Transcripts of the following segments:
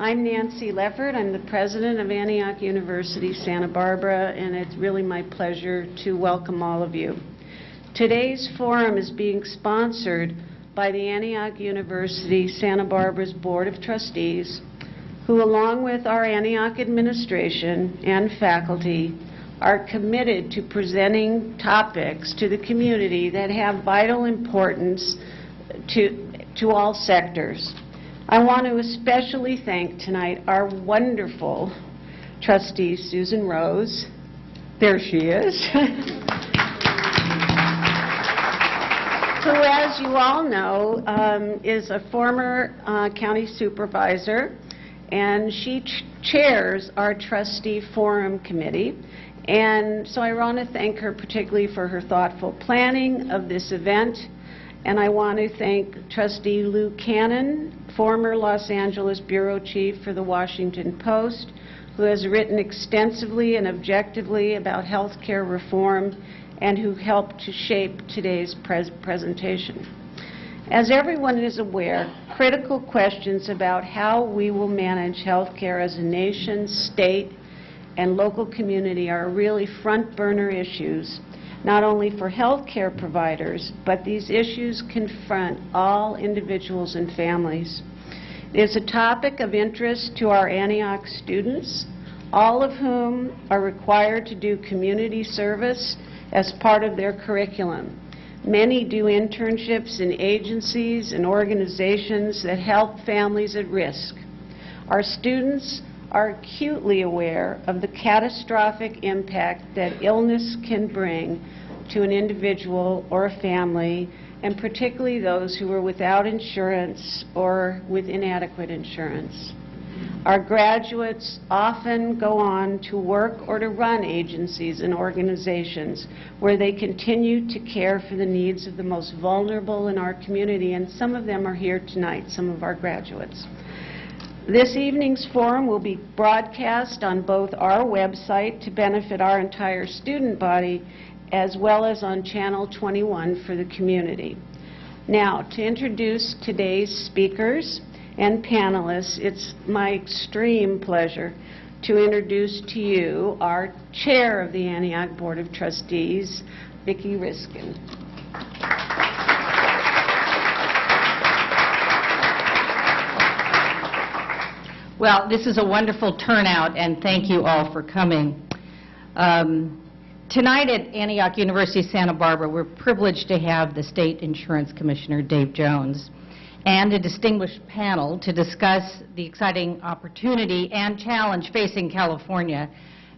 I'm Nancy Leffert. I'm the president of Antioch University Santa Barbara, and it's really my pleasure to welcome all of you. Today's forum is being sponsored by the Antioch University Santa Barbara's Board of Trustees, who, along with our Antioch administration and faculty, are committed to presenting topics to the community that have vital importance to, to all sectors. I want to especially thank tonight our wonderful trustee, Susan Rose. There she is. Who, as you all know, um, is a former uh, county supervisor, and she ch- chairs our trustee forum committee. And so I want to thank her particularly for her thoughtful planning of this event. And I want to thank trustee Lou Cannon, former Los Angeles bureau chief for the Washington Post, who has written extensively and objectively about health care reform and who helped to shape today's pres presentation. As everyone is aware, critical questions about how we will manage health care as a nation, state, and local community are really front burner issues not only for health care providers, but these issues confront all individuals and families. It is a topic of interest to our Antioch students, all of whom are required to do community service as part of their curriculum. Many do internships in agencies and organizations that help families at risk. Our students are acutely aware of the catastrophic impact that illness can bring to an individual or a family, and particularly those who are without insurance or with inadequate insurance. Our graduates often go on to work or to run agencies and organizations where they continue to care for the needs of the most vulnerable in our community, and some of them are here tonight, some of our graduates. This evening's forum will be broadcast on both our website to benefit our entire student body as well as on Channel 21 for the community. Now, to introduce today's speakers and panelists, it's my extreme pleasure to introduce to you our chair of the Antioch Board of Trustees, Vicki Riskin. Well, this is a wonderful turnout, and thank you all for coming. Um, tonight at Antioch University Santa Barbara, we're privileged to have the State Insurance Commissioner, Dave Jones, and a distinguished panel to discuss the exciting opportunity and challenge facing California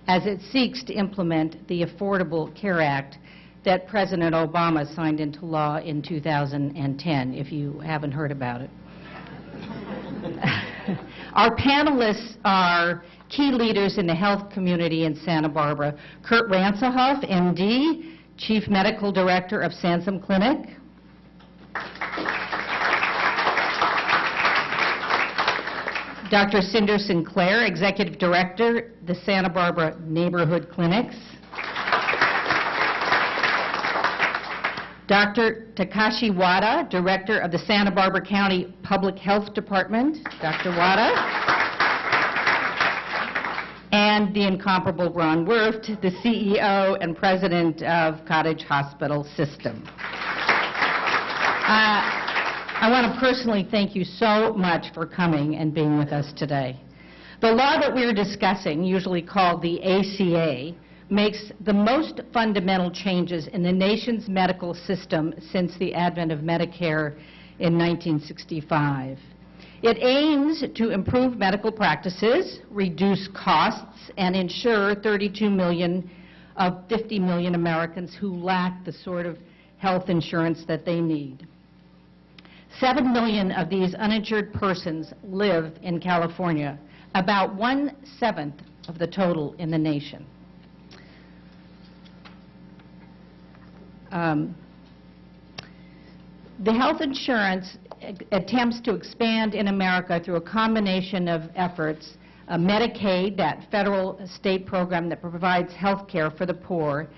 as it seeks to implement the Affordable Care Act that President Obama signed into law in 2010, if you haven't heard about it. Our panelists are key leaders in the health community in Santa Barbara. Kurt Ransohoff, MD, Chief Medical Director of Sansum Clinic. Dr. Cinder Sinclair, Executive Director, the Santa Barbara Neighborhood Clinics. Dr. Takashi Wada, Director of the Santa Barbara County Public Health Department. Dr. Wada. And the incomparable Ron Werft, the CEO and President of Cottage Hospital System. Uh, I want to personally thank you so much for coming and being with us today. The law that we're discussing, usually called the ACA, makes the most fundamental changes in the nation's medical system since the advent of Medicare in 1965. It aims to improve medical practices, reduce costs, and ensure 32 million of 50 million Americans who lack the sort of health insurance that they need. Seven million of these uninsured persons live in California, about one-seventh of the total in the nation. Um, the health insurance attempts to expand in America through a combination of efforts, uh, Medicaid, that federal state program that provides health care for the poor,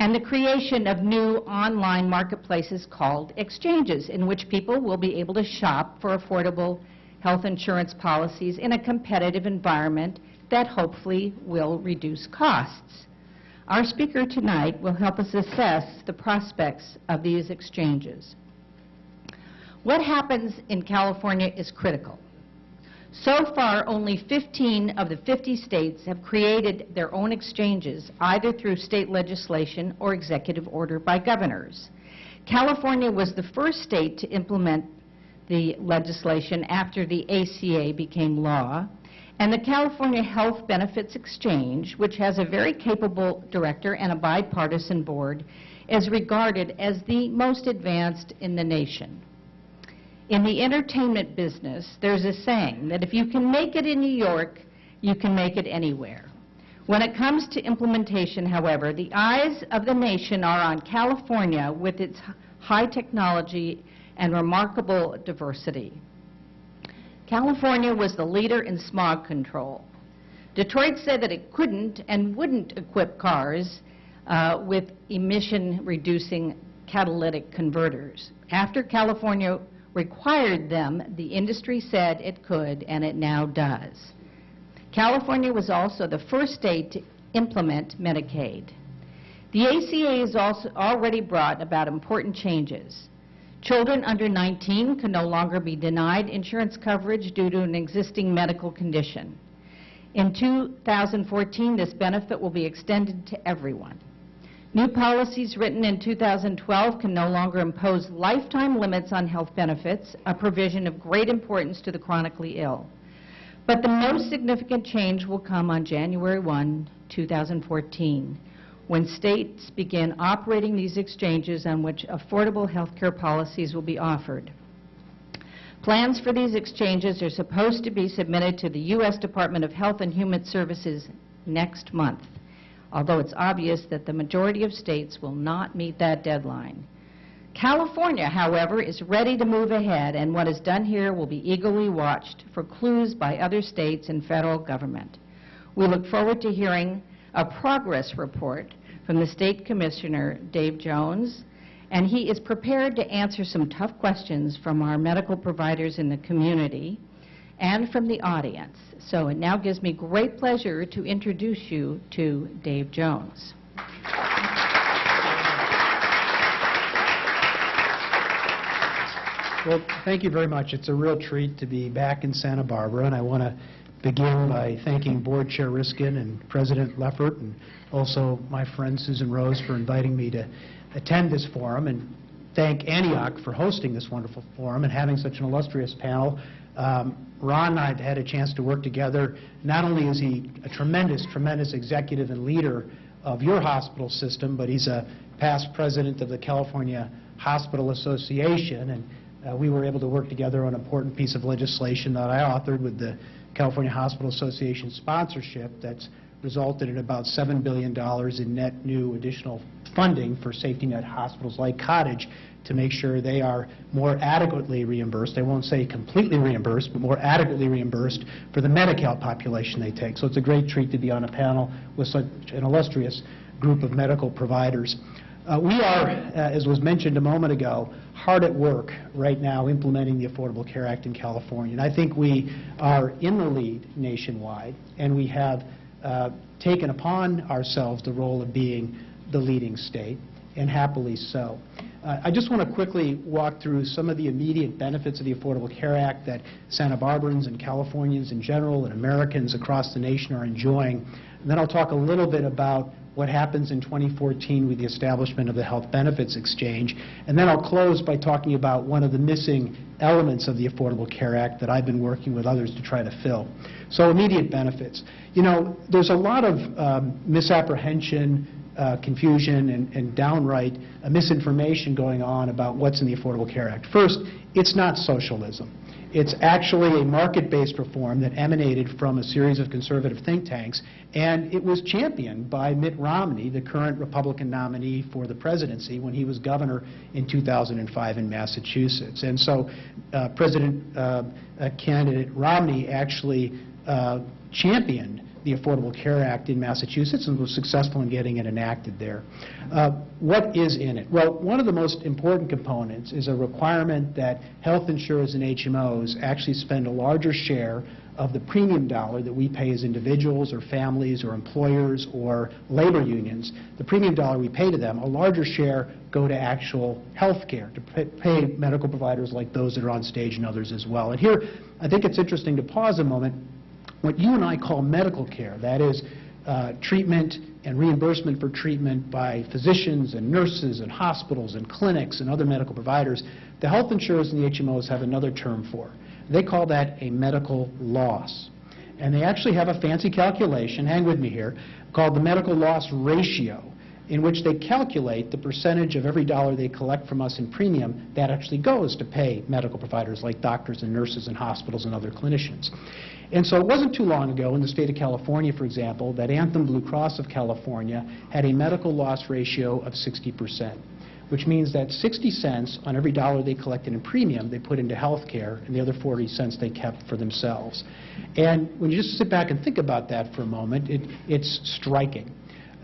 and the creation of new online marketplaces called exchanges, in which people will be able to shop for affordable health insurance policies in a competitive environment that hopefully will reduce costs. Our speaker tonight will help us assess the prospects of these exchanges. What happens in California is critical. So far, only 15 of the 50 states have created their own exchanges, either through state legislation or executive order by governors. California was the first state to implement the legislation after the ACA became law, and the California Health Benefits Exchange, which has a very capable director and a bipartisan board, is regarded as the most advanced in the nation. In the entertainment business, there's a saying that if you can make it in New York, you can make it anywhere. When it comes to implementation, however, the eyes of the nation are on California with its high technology and remarkable diversity. California was the leader in smog control. Detroit said that it couldn't and wouldn't equip cars uh, with emission-reducing catalytic converters. After California required them, the industry said it could, and it now does. California was also the first state to implement Medicaid. The ACA has also already brought about important changes. Children under 19 can no longer be denied insurance coverage due to an existing medical condition. In 2014, this benefit will be extended to everyone. New policies written in 2012 can no longer impose lifetime limits on health benefits, a provision of great importance to the chronically ill. But the most significant change will come on January 1, 2014, when states begin operating these exchanges on which affordable health care policies will be offered. Plans for these exchanges are supposed to be submitted to the U.S. Department of Health and Human Services next month, although it's obvious that the majority of states will not meet that deadline. California, however, is ready to move ahead, and what is done here will be eagerly watched for clues by other states and federal government. We look forward to hearing a progress report from the State Commissioner, Dave Jones, and he is prepared to answer some tough questions from our medical providers in the community and from the audience. So it now gives me great pleasure to introduce you to Dave Jones. Well, thank you very much. It's a real treat to be back in Santa Barbara, and I want to begin by thanking Board Chair Riskin and President Leffert, and also my friend Susan Rose for inviting me to attend this forum, and thank Antioch for hosting this wonderful forum and having such an illustrious panel. Um, Ron and I have had a chance to work together. Not only is he a tremendous, tremendous executive and leader of your hospital system, but he's a past president of the California Hospital Association, and uh, we were able to work together on an important piece of legislation that I authored with the California Hospital Association sponsorship that's resulted in about $7 billion in net new additional funding for safety net hospitals like Cottage to make sure they are more adequately reimbursed. They won't say completely reimbursed, but more adequately reimbursed for the Medi-Cal population they take. So it's a great treat to be on a panel with such an illustrious group of medical providers. Uh, We are, uh, as was mentioned a moment ago, hard at work right now implementing the Affordable Care Act in California. And I think we are in the lead nationwide, and we have uh, taken upon ourselves the role of being the leading state, and happily so. Uh, I just want to quickly walk through some of the immediate benefits of the Affordable Care Act that Santa Barbara's and Californians in general and Americans across the nation are enjoying. And then I'll talk a little bit about what happens in 2014 with the establishment of the Health Benefits Exchange. And then I'll close by talking about one of the missing elements of the Affordable Care Act that I've been working with others to try to fill. So immediate benefits. You know, there's a lot of um, misapprehension, uh, confusion, and and downright uh, misinformation going on about what's in the Affordable Care Act. First, it's not socialism. It's actually a market-based reform that emanated from a series of conservative think tanks, and it was championed by Mitt Romney, the current Republican nominee for the presidency, when he was governor in 2005 in Massachusetts. And so uh, President uh, uh, candidate Romney actually uh, championed the Affordable Care Act in Massachusetts and was successful in getting it enacted there. Uh, What is in it? Well, one of the most important components is a requirement that health insurers and HMOs actually spend a larger share of the premium dollar that we pay as individuals or families or employers or labor unions, the premium dollar we pay to them, a larger share go to actual health care, to pay medical providers like those that are on stage and others as well. And here, I think it's interesting to pause a moment. What you and I call medical care, that is uh, treatment and reimbursement for treatment by physicians and nurses and hospitals and clinics and other medical providers, the health insurers and the HMOs have another term for. They call that a medical loss. And they actually have a fancy calculation, hang with me here, called the medical loss ratio, in which they calculate the percentage of every dollar they collect from us in premium that actually goes to pay medical providers like doctors and nurses and hospitals and other clinicians. And so it wasn't too long ago in the state of California, for example, that Anthem Blue Cross of California had a medical loss ratio of 60 percent which means that 60 cents on every dollar they collected in premium, they put into health care, and the other 40 cents they kept for themselves. And when you just sit back and think about that for a moment, it, it's striking.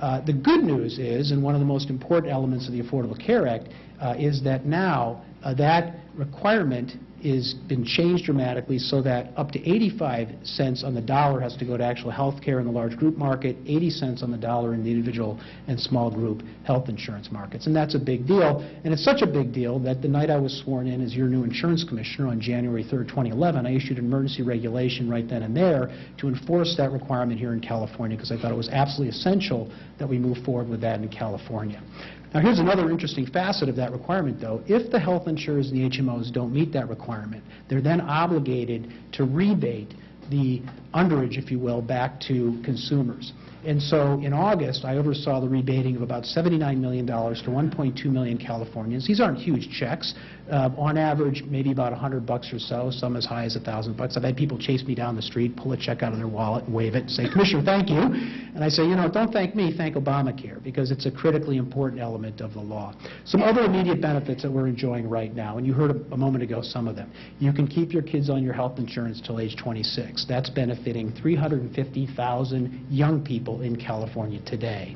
Uh, the good news is, and one of the most important elements of the Affordable Care Act, uh, is that now uh, that requirement is been changed dramatically so that up to 85 cents on the dollar has to go to actual health care in the large group market, 80 cents on the dollar in the individual and small group health insurance markets. And that's a big deal. And it's such a big deal that the night I was sworn in as your new insurance commissioner on January 3rd, 2011, I issued an emergency regulation right then and there to enforce that requirement here in California because I thought it was absolutely essential that we move forward with that in California. Now, here's another interesting facet of that requirement, though. If the health insurers and the HMOs don't meet that requirement, they're then obligated to rebate the underage, if you will, back to consumers. And so in August, I oversaw the rebating of about $79 million to 1.2 million Californians. These aren't huge checks. Uh, On average, maybe about 100 bucks or so, some as high as 1,000 bucks. I've had people chase me down the street, pull a check out of their wallet and wave it and say, "Commissioner, thank you." And I say, you know, don't thank me, thank Obamacare, because it's a critically important element of the law. Some other immediate benefits that we're enjoying right now, and you heard a- a moment ago some of them. You can keep your kids on your health insurance till age 26. That's benefiting 350,000 young people in California today.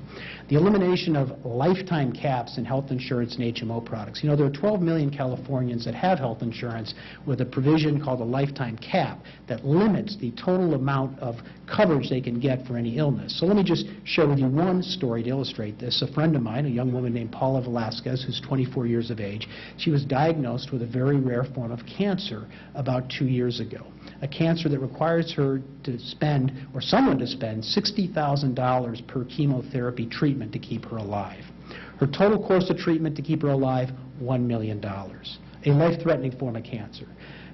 The elimination of lifetime caps in health insurance and HMO products. You know, there are 12 million Californians that have health insurance with a provision called a lifetime cap that limits the total amount of coverage they can get for any illness. So let me just share with you one story to illustrate this. A friend of mine, a young woman named Paula Velasquez, who's 24 years of age, she was diagnosed with a very rare form of cancer about two years ago a cancer that requires her to spend, or someone to spend, $60,000 per chemotherapy treatment to keep her alive. Her total course of treatment to keep her alive, $1 million, a life-threatening form of cancer.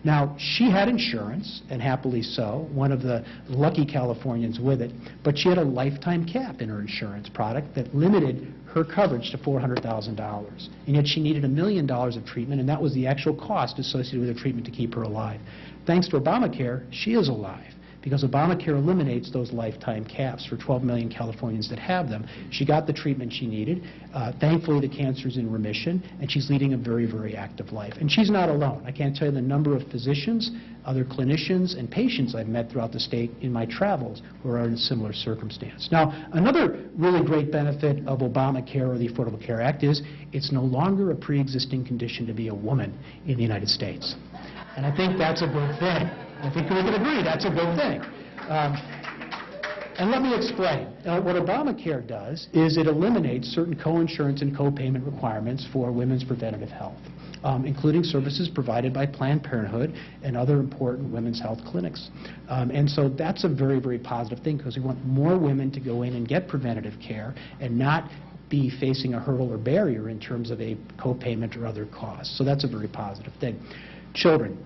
Now, she had insurance, and happily so, one of the lucky Californians with it, but she had a lifetime cap in her insurance product that limited her coverage to $400,000. And yet she needed a million dollars of treatment, and that was the actual cost associated with the treatment to keep her alive. Thanks to Obamacare, she is alive because Obamacare eliminates those lifetime caps for 12 million Californians that have them. She got the treatment she needed. Uh, Thankfully, the cancer's in remission, and she's leading a very, very active life. And she's not alone. I can't tell you the number of physicians, other clinicians, and patients I've met throughout the state in my travels who are in a similar circumstance. Now, another really great benefit of Obamacare or the Affordable Care Act is it's no longer a pre-existing condition to be a woman in the United States. And I think that's a good thing. I think we can agree that's a good thing. Um, and let me explain. Uh, What Obamacare does is it eliminates certain co-insurance and co-payment requirements for women's preventative health, um, including services provided by Planned Parenthood and other important women's health clinics. Um, And so that's a very, very positive thing because we want more women to go in and get preventative care and not be facing a hurdle or barrier in terms of a co-payment or other costs. So that's a very positive thing. Children,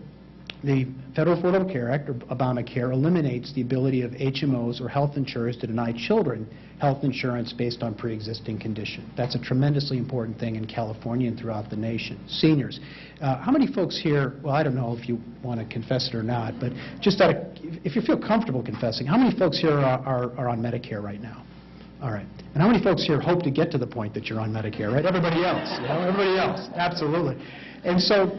the Federal Affordable Care Act, or Obamacare, eliminates the ability of HMOs or health insurers to deny children health insurance based on pre-existing condition. That's a tremendously important thing in California and throughout the nation. Seniors, uh, how many folks here, well, I don't know if you want to confess it or not, but just out of, if you feel comfortable confessing, how many folks here are, are, are on Medicare right now? All right. And how many folks here hope to get to the point that you're on Medicare, right? Everybody else, you know, everybody else, absolutely. And so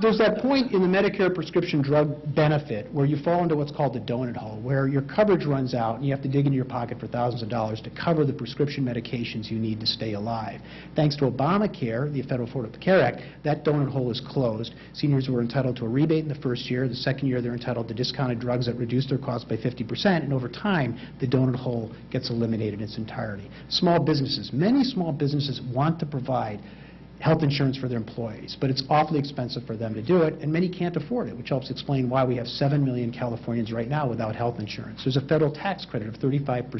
there's that point in the Medicare prescription drug benefit where you fall into what's called the donut hole, where your coverage runs out and you have to dig into your pocket for thousands of dollars to cover the prescription medications you need to stay alive. Thanks to Obamacare, the Federal Affordable Care Act, that donut hole is closed. Seniors were entitled to a rebate in the first year. The second year, they're entitled to discounted drugs that reduce their cost by 50%, and over time, the donut hole gets eliminated in its entirety. Small businesses, many small businesses want to provide health insurance for their employees, but it's awfully expensive for them to do it, and many can't afford it, which helps explain why we have 7 million Californians right now without health insurance. There's a federal tax credit of 35%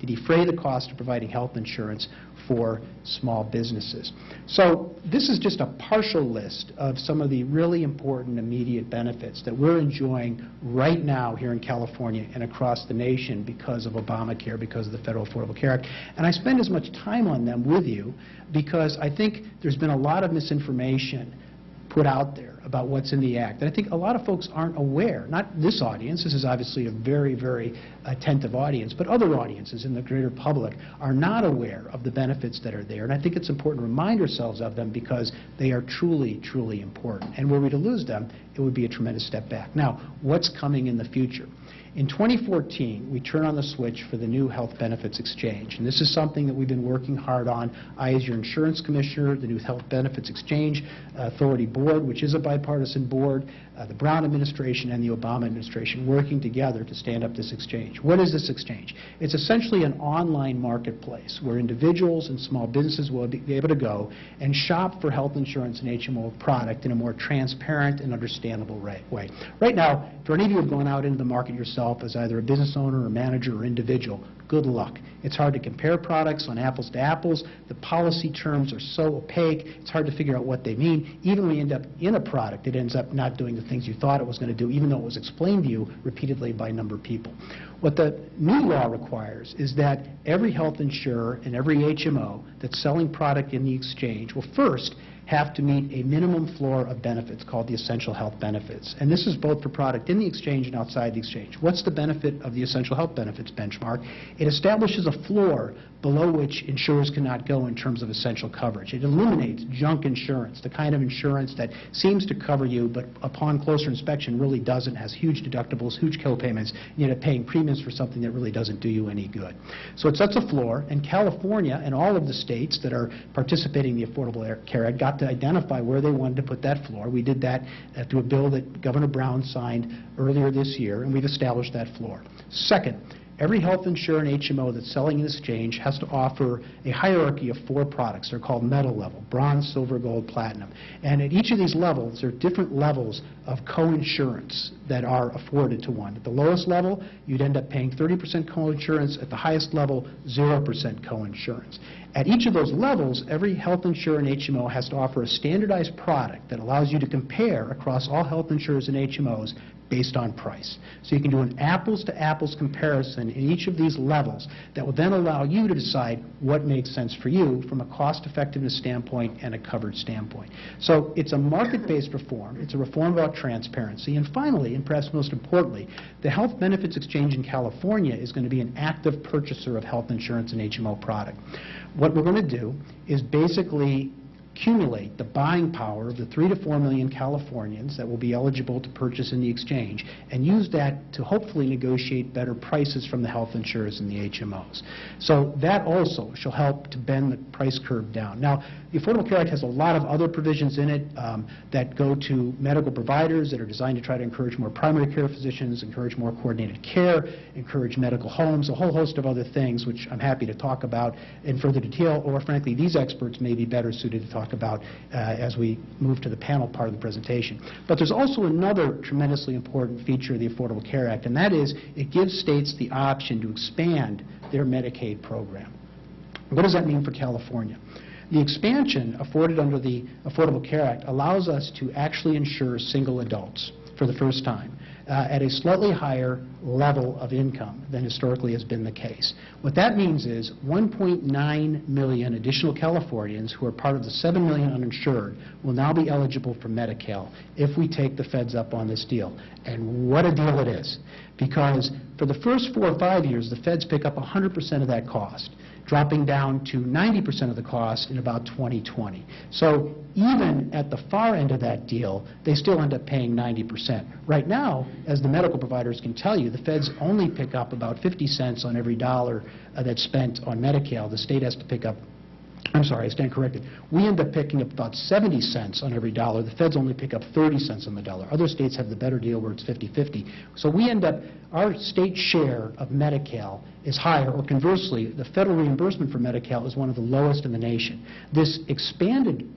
to defray the cost of providing health insurance for small businesses. So this is just a partial list of some of the really important immediate benefits that we're enjoying right now here in California and across the nation because of Obamacare, because of the Federal Affordable Care Act. And I spend as much time on them with you because I think there's been a lot of misinformation put out there about what's in the act. And I think a lot of folks aren't aware, not this audience, this is obviously a very, very attentive audience, but other audiences in the greater public are not aware of the benefits that are there. And I think it's important to remind ourselves of them because they are truly, truly important. And were we to lose them, it would be a tremendous step back. Now, what's coming in the future? In 2014, we turn on the switch for the new health benefits exchange. And this is something that we've been working hard on. I, as your insurance commissioner, the new health benefits exchange uh, authority board, which is a bipartisan board, uh, the Brown administration and the Obama administration working together to stand up this exchange. What is this exchange? It's essentially an online marketplace where individuals and small businesses will be able to go and shop for health insurance and HMO product in a more transparent and understandable way. Right now, for any of you who have gone out into the market yourself as either a business owner or manager or individual, good luck. It's hard to compare products on apples to apples. The policy terms are so opaque, it's hard to figure out what they mean. Even when you end up in a product, it ends up not doing the things you thought it was going to do, even though it was explained to you repeatedly by a number of people. What the new law requires is that every health insurer and every HMO that's selling product in the exchange will first have to meet a minimum floor of benefits called the essential health benefits. And this is both for product in the exchange and outside the exchange. What's the benefit of the essential health benefits benchmark? It establishes a floor below which insurers cannot go in terms of essential coverage. It eliminates junk insurance, the kind of insurance that seems to cover you, but upon closer inspection really doesn't, has huge deductibles, huge co-payments, and you end up paying premiums for something that really doesn't do you any good. So it sets a floor, and California and all of the states that are participating in the Affordable Care Act got to identify where they wanted to put that floor. We did that uh, through a bill that Governor Brown signed earlier this year, and we've established that floor. Second, Every health insurer and HMO that's selling an exchange has to offer a hierarchy of four products. They're called metal level, bronze, silver, gold, platinum. And at each of these levels, there are different levels of co-insurance that are afforded to one. At the lowest level, you'd end up paying 30% co-insurance. At the highest level, 0% co-insurance. At each of those levels, every health insurer and HMO has to offer a standardized product that allows you to compare across all health insurers and HMOs based on price. So you can do an apples-to-apples comparison in each of these levels that will then allow you to decide what makes sense for you from a cost-effectiveness standpoint and a coverage standpoint. So it's a market-based reform. It's a reform about transparency. And finally, and perhaps most importantly, the Health Benefits Exchange in California is going to be an active purchaser of health insurance and HMO product. What we're going to do is basically accumulate the buying power of the 3 to 4 million Californians that will be eligible to purchase in the exchange and use that to hopefully negotiate better prices from the health insurers and the HMOs. So that also shall help to bend the price curve down. Now, the Affordable Care Act has a lot of other provisions in it um, that go to medical providers that are designed to try to encourage more primary care physicians, encourage more coordinated care, encourage medical homes, a whole host of other things which I'm happy to talk about in further detail, or frankly, these experts may be better suited to talk about uh, as we move to the panel part of the presentation. But there's also another tremendously important feature of the Affordable Care Act, and that is it gives states the option to expand their Medicaid program. What does that mean for California? The expansion afforded under the Affordable Care Act allows us to actually insure single adults for the first time uh, at a slightly higher level of income than historically has been the case. What that means is 1.9 million additional Californians who are part of the 7 million uninsured will now be eligible for Medi-Cal if we take the feds up on this deal. And what a deal it is. Because for the first four or five years, the feds pick up 100% of that cost. Dropping down to 90% of the cost in about 2020. So even at the far end of that deal, they still end up paying 90%. Right now, as the medical providers can tell you, the feds only pick up about 50 cents on every dollar uh, that's spent on Medi-Cal. The state has to pick up I'm sorry, I stand corrected. We end up picking up about 70 cents on every dollar. The feds only pick up 30 cents on the dollar. Other states have the better deal where it's 50-50. So we end up, our state share of Medi-Cal is higher, or conversely, the federal reimbursement for Medi-Cal is one of the lowest in the nation. This expanded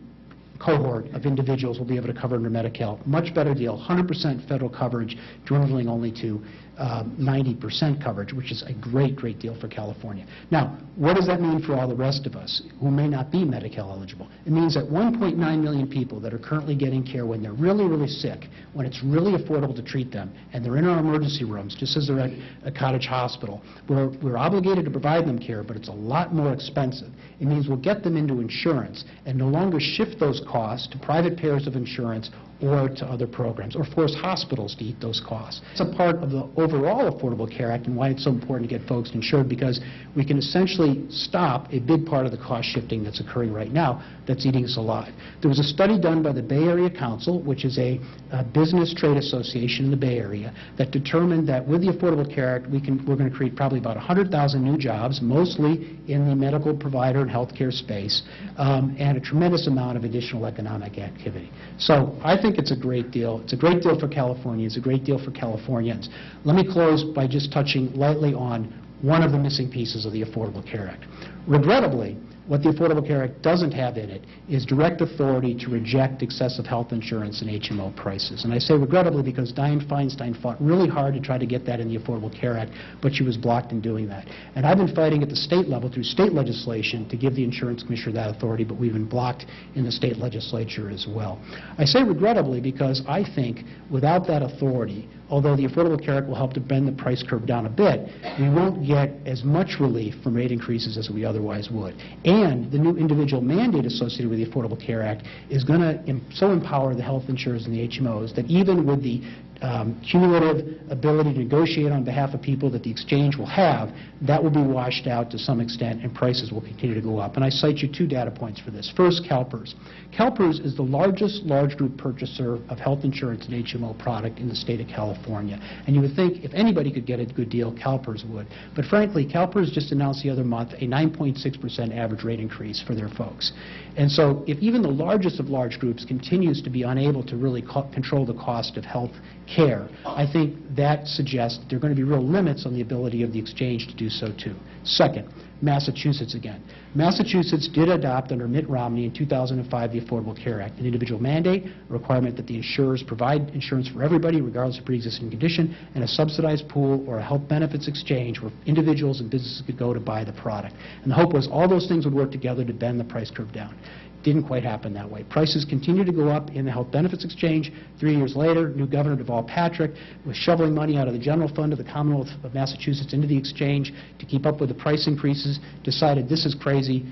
cohort of individuals will be able to cover under Medi-Cal. Much better deal, 100% federal coverage, dwindling only to um, 90% coverage, which is a great, great deal for California. Now, what does that mean for all the rest of us who may not be Medi-Cal eligible? It means that 1.9 million people that are currently getting care when they're really, really sick, when it's really affordable to treat them, and they're in our emergency rooms, just as they're at a cottage hospital, we're, we're obligated to provide them care, but it's a lot more expensive. It means we'll get them into insurance and no longer shift those costs to private payers of insurance or to other programs, or force hospitals to eat those costs. It's a part of the overall Affordable Care Act and why it's so important to get folks insured, because we can essentially stop a big part of the cost shifting that's occurring right now that's eating us alive. There was a study done by the Bay Area Council, which is a uh, business trade association in the Bay Area, that determined that with the Affordable Care Act, we can, we're going to create probably about 100,000 new jobs, mostly in the medical provider and healthcare space, um, and a tremendous amount of additional economic activity. So I think it's a great deal. It's a great deal for California. It's a great deal for Californians. Let me close by just touching lightly on one of the missing pieces of the Affordable Care Act. Regrettably, what the Affordable Care Act doesn't have in it is direct authority to reject excessive health insurance and HMO prices. And I say regrettably because Dianne Feinstein fought really hard to try to get that in the Affordable Care Act, but she was blocked in doing that. And I've been fighting at the state level through state legislation to give the insurance commissioner that authority, but we've been blocked in the state legislature as well. I say regrettably because I think without that authority, although the Affordable Care Act will help to bend the price curve down a bit, we won't get as much relief from rate increases as we otherwise would. And the new individual mandate associated with the Affordable Care Act is going to so empower the health insurers and the HMOs that even with the um, cumulative ability to negotiate on behalf of people that the exchange will have, that will be washed out to some extent and prices will continue to go up. And I cite you two data points for this. First, CalPERS. CalPERS is the largest large group purchaser of health insurance and HMO product in the state of California. And you would think if anybody could get a good deal, CalPERS would. But frankly, CalPERS just announced the other month a 9.6% average rate increase for their folks. And so if even the largest of large groups continues to be unable to really co control the cost of health care, I think that suggests that there are going to be real limits on the ability of the exchange to do so too. Second, Massachusetts again. Massachusetts did adopt under Mitt Romney in 2005 the Affordable Care Act, an individual mandate, a requirement that the insurers provide insurance for everybody regardless of pre-existing condition, and a subsidized pool or a health benefits exchange where individuals and businesses could go to buy the product. And the hope was all those things would work together to bend the price curve down. Didn't quite happen that way. Prices continue to go up in the health benefits exchange. Three years later, new Governor Deval Patrick was shoveling money out of the general fund of the Commonwealth of Massachusetts into the exchange to keep up with the price increases, decided this is crazy,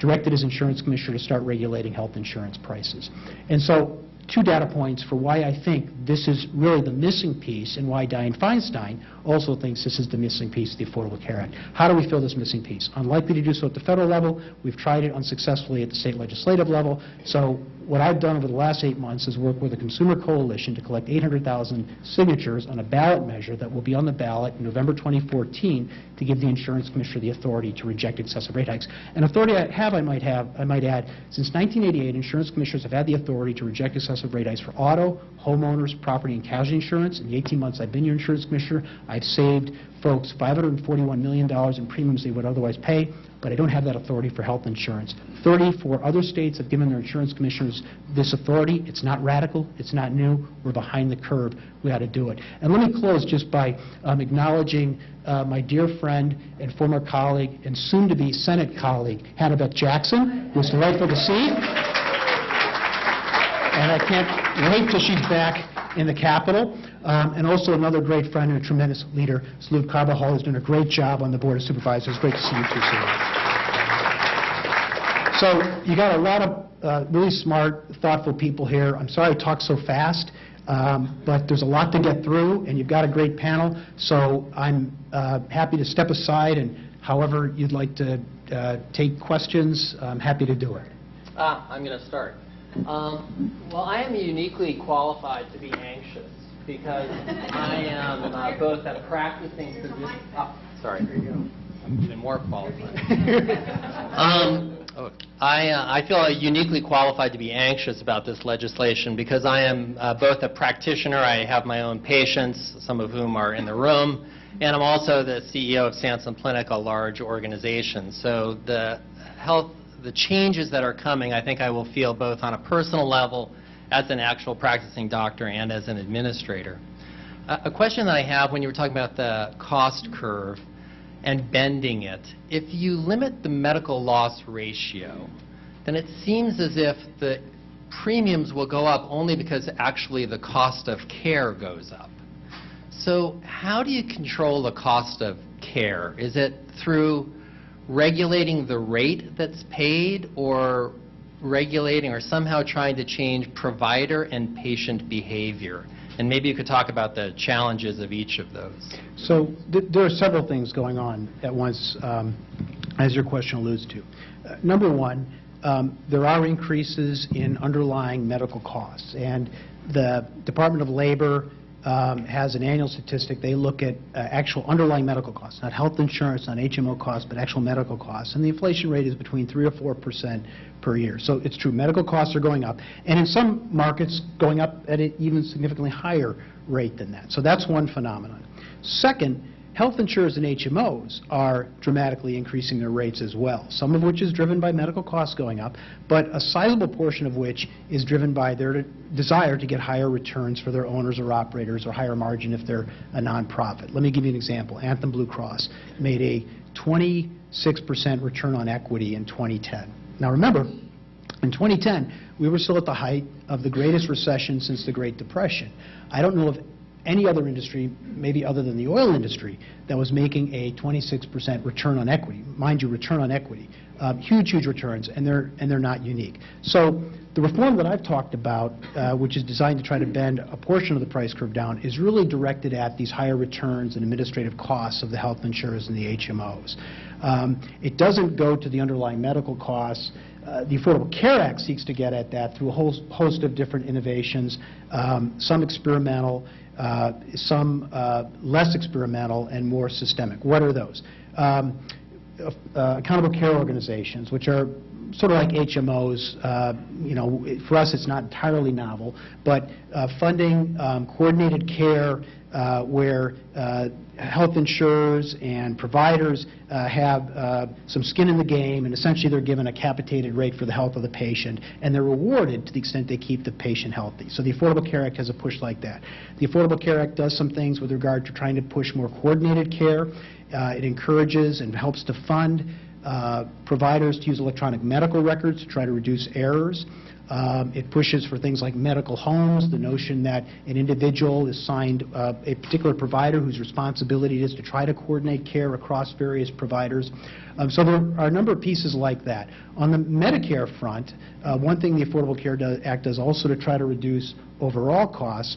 directed his insurance commissioner to start regulating health insurance prices. And so two data points for why I think this is really the missing piece and why Dianne Feinstein also thinks this is the missing piece of the Affordable Care Act. How do we fill this missing piece? Unlikely to do so at the federal level. We've tried it unsuccessfully at the state legislative level. So what I've done over the last eight months is work with a consumer coalition to collect 800,000 signatures on a ballot measure that will be on the ballot in November 2014 to give the insurance commissioner the authority to reject excessive rate hikes. An authority I have, I might have, I might add, since 1988, insurance commissioners have had the authority to reject excessive rate hikes for auto, homeowners, property, and casualty insurance. In the 18 months I've been your insurance commissioner, I've saved folks $541 million in premiums they would otherwise pay, but I don't have that authority for health insurance. 34 other states have given their insurance commissioners this authority. It's not radical. It's not new. We're behind the curve. We ought to do it. And let me close just by um, acknowledging uh, my dear friend and former colleague and soon-to-be Senate colleague, Hannah Beth Jackson, who's delightful to see. And I can't wait till she's back in the Capitol. Um, and also another great friend and a tremendous leader, Salud Carbajal, who's done a great job on the Board of Supervisors. Great to see you too, Salud. So you got a lot of uh, really smart, thoughtful people here. I'm sorry I talk so fast, um, but there's a lot to get through, and you've got a great panel. So I'm uh, happy to step aside and however you'd like to uh, take questions, I'm happy to do it. Ah, I'm going to start. Um, Well, I am uniquely qualified to be anxious because I am uh, both a practicing physician. ah, Sorry, here you go. I'm even more qualified. Um, I uh, I feel uniquely qualified to be anxious about this legislation because I am uh, both a practitioner, I have my own patients, some of whom are in the room, and I'm also the CEO of Sansum Clinic, a large organization. So the health, the changes that are coming, I think I will feel both on a personal level as an actual practicing doctor and as an administrator. A a question that I have when you were talking about the cost curve and bending it, if you limit the medical loss ratio, then it seems as if the premiums will go up only because actually the cost of care goes up. So how do you control the cost of care? Is it through regulating the rate that's paid or regulating or somehow trying to change provider and patient behavior? And maybe you could talk about the challenges of each of those. So th- there are several things going on at once, um, as your question alludes to. Uh, Number one, um, there are increases in underlying medical costs, and the Department of Labor um, has an annual statistic. They look at uh, actual underlying medical costs, not health insurance, not HMO costs, but actual medical costs, and the inflation rate is between 3 or 4 percent per year. So it's true, medical costs are going up, and in some markets, going up at an even significantly higher rate than that. So that's one phenomenon. Second, health insurers and HMOs are dramatically increasing their rates as well, some of which is driven by medical costs going up, but a sizable portion of which is driven by their desire to get higher returns for their owners or operators or higher margin if they're a nonprofit. Let me give you an example. Anthem Blue Cross made a 26% return on equity in 2010. Now remember, in 2010, we were still at the height of the greatest recession since the Great Depression. I don't know of any other industry, maybe other than the oil industry, that was making a 26% return on equity. Mind you, return on equity. Um, Huge, huge returns, and they're, and they're not unique. So the reform that I've talked about, uh, which is designed to try to bend a portion of the price curve down, is really directed at these higher returns and administrative costs of the health insurers and the HMOs. Um, It doesn't go to the underlying medical costs. Uh, The Affordable Care Act seeks to get at that through a whole host of different innovations, um, some experimental, uh, some uh, less experimental, and more systemic. What are those? Um, uh, Accountable care organizations, which are sort of like HMOs, uh, you know, for us, it's not entirely novel, but uh, funding um, coordinated care uh, where uh, health insurers and providers uh, have uh, some skin in the game, and essentially they're given a capitated rate for the health of the patient, and they're rewarded to the extent they keep the patient healthy. So the Affordable Care Act has a push like that. The Affordable Care Act does some things with regard to trying to push more coordinated care. Uh, It encourages and helps to fund uh, providers to use electronic medical records to try to reduce errors. Um, It pushes for things like medical homes, the notion that an individual is signed uh, a particular provider whose responsibility it is to try to coordinate care across various providers. Um, So there are a number of pieces like that. On the Medicare front, uh, one thing the Affordable Care Act does also to try to reduce overall costs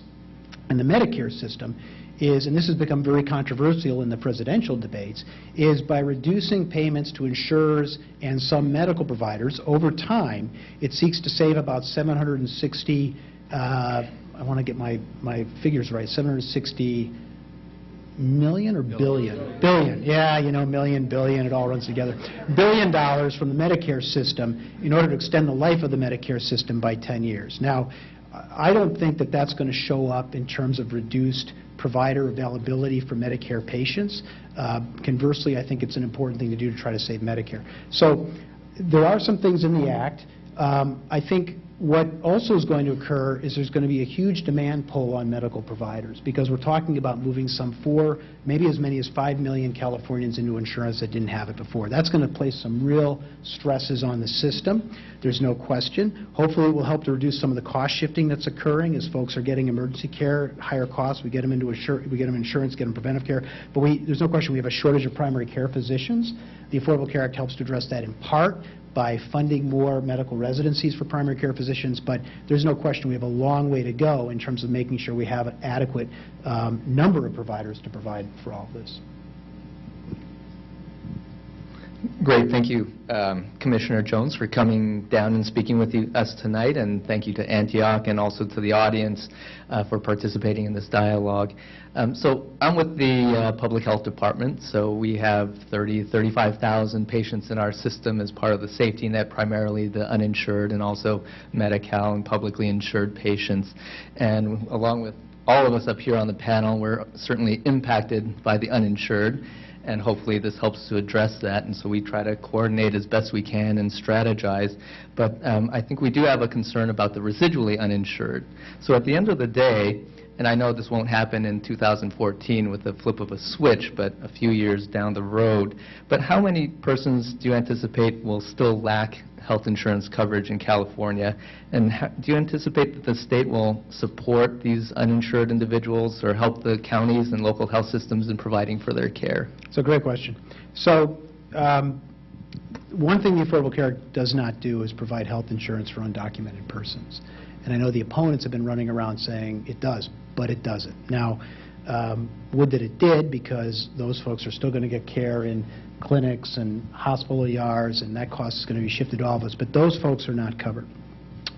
in the Medicare system is, and this has become very controversial in the presidential debates, is by reducing payments to insurers and some medical providers over time, it seeks to save about 760, uh, I want to get my, my figures right, 760 million or billion? Billion, yeah, you know, million, billion, it all runs together. Billion dollars from the Medicare system in order to extend the life of the Medicare system by 10 years. Now, I don't think that that's going to show up in terms of reduced provider availability for Medicare patients. Uh, Conversely, I think it's an important thing to do to try to save Medicare. So there are some things in the act. Um, I think what also is going to occur is there's going to be a huge demand pull on medical providers, because we're talking about moving some four, maybe as many as 5 million Californians into insurance that didn't have it before. That's going to place some real stresses on the system. There's no question. Hopefully, it will help to reduce some of the cost shifting that's occurring as folks are getting emergency care, higher costs, we get them into we get them insurance, get them preventive care. But we, there's no question, we have a shortage of primary care physicians. The Affordable Care Act helps to address that in part by funding more medical residencies for primary care physicians, but there's no question we have a long way to go in terms of making sure we have an adequate um, number of providers to provide for all of this. Great, thank you, um, Commissioner Jones, for coming down and speaking with you- us tonight, and thank you to Antioch and also to the audience uh, for participating in this dialogue. Um, So I'm with the uh, Public Health Department, so we have 30, 35,000 patients in our system as part of the safety net, primarily the uninsured and also Medi-Cal and publicly insured patients. And along with all of us up here on the panel, we're certainly impacted by the uninsured, and hopefully this helps to address that, and so we try to coordinate as best we can and strategize. But um, I think we do have a concern about the residually uninsured. So at the end of the day, and I know this won't happen in 2014 with the flip of a switch, but a few years down the road, but how many persons do you anticipate will still lack health insurance coverage in California? And do you anticipate that the state will support these uninsured individuals or help the counties and local health systems in providing for their care? It's a great question. So, um, one thing the Affordable Care Act does not do is provide health insurance for undocumented persons. And I know the opponents have been running around saying it does, but it doesn't. Now, um, would that it did, because those folks are still going to get care in clinics and hospital ERs, and that cost is going to be shifted to all of us, but those folks are not covered.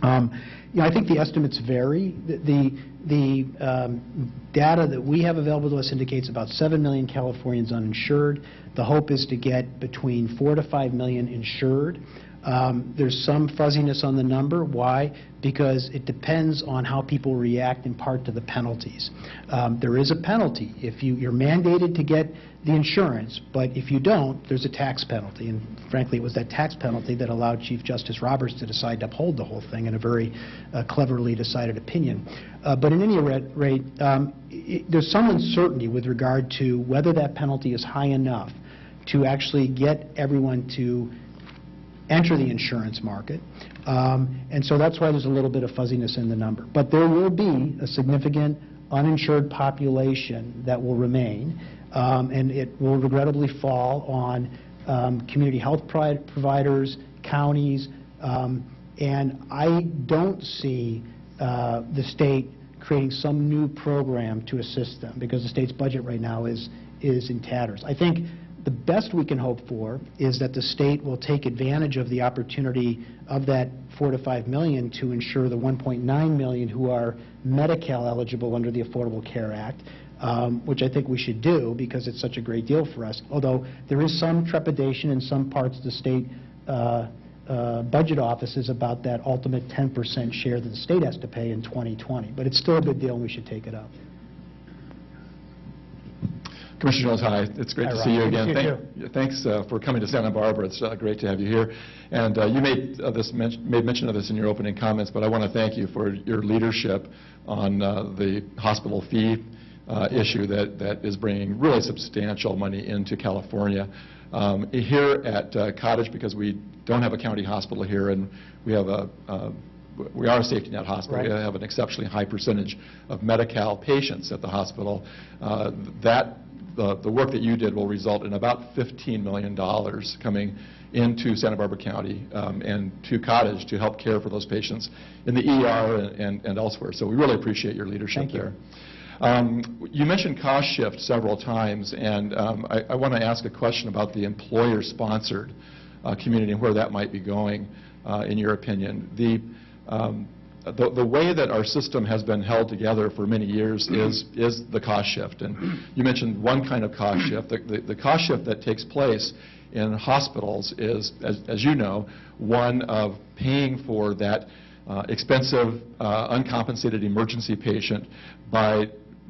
Um, You know, I think the estimates vary. The- The the um, data that we have available to us indicates about 7 million Californians uninsured. The hope is to get between 4 to 5 million insured. Um, There's some fuzziness on the number. Why? Because it depends on how people react in part to the penalties. Um, There is a penalty. If you, you're mandated to get the insurance, but if you don't, there's a tax penalty. And frankly, it was that tax penalty that allowed Chief Justice Roberts to decide to uphold the whole thing in a very uh, cleverly decided opinion. Uh, But in any rate, um, i- there's some uncertainty with regard to whether that penalty is high enough to actually get everyone to enter the insurance market. Um, And so that's why there's a little bit of fuzziness in the number. But there will be a significant uninsured population that will remain, um, and it will regrettably fall on um, community health providers, counties, um, and I don't see uh, the state creating some new program to assist them, because the state's budget right now is, is in tatters. I think the best we can hope for is that the state will take advantage of the opportunity of that 4 to 5 million to ensure the 1.9 million who are Medi-Cal eligible under the Affordable Care Act, um, which I think we should do because it's such a great deal for us. Although there is some trepidation in some parts of the state uh, uh, budget offices about that ultimate 10% share that the state has to pay in 2020. But it's still a big deal and we should take it up. Commissioner Jones, hi. It's great Hi, to see you again. Thank- Thanks uh, for coming to Santa Barbara. It's uh, great to have you here. And uh, you made uh, this, men- made mention of this in your opening comments, but I want to thank you for your leadership on uh, the hospital fee uh, issue that, that is bringing really substantial money into California. Um, Here at uh, Cottage, because we don't have a county hospital here, and we have a, uh, we are a safety net hospital. We have an exceptionally high percentage of Medi-Cal patients at the hospital. Uh, That, the the work that you did will result in about $15 million coming into Santa Barbara County um, and to Cottage to help care for those patients in the ER and- and and elsewhere. So we really appreciate your leadership Thank you. there. Um, You mentioned cost shift several times, and um, I I want to ask a question about the employer-sponsored uh, community and where that might be going, uh, in your opinion. The um, the the way that our system has been held together for many years is is the cost shift. And you mentioned one kind of cost shift. The- The the cost shift that takes place in hospitals is, as as you know, one of paying for that uh, expensive, uh, uncompensated emergency patient by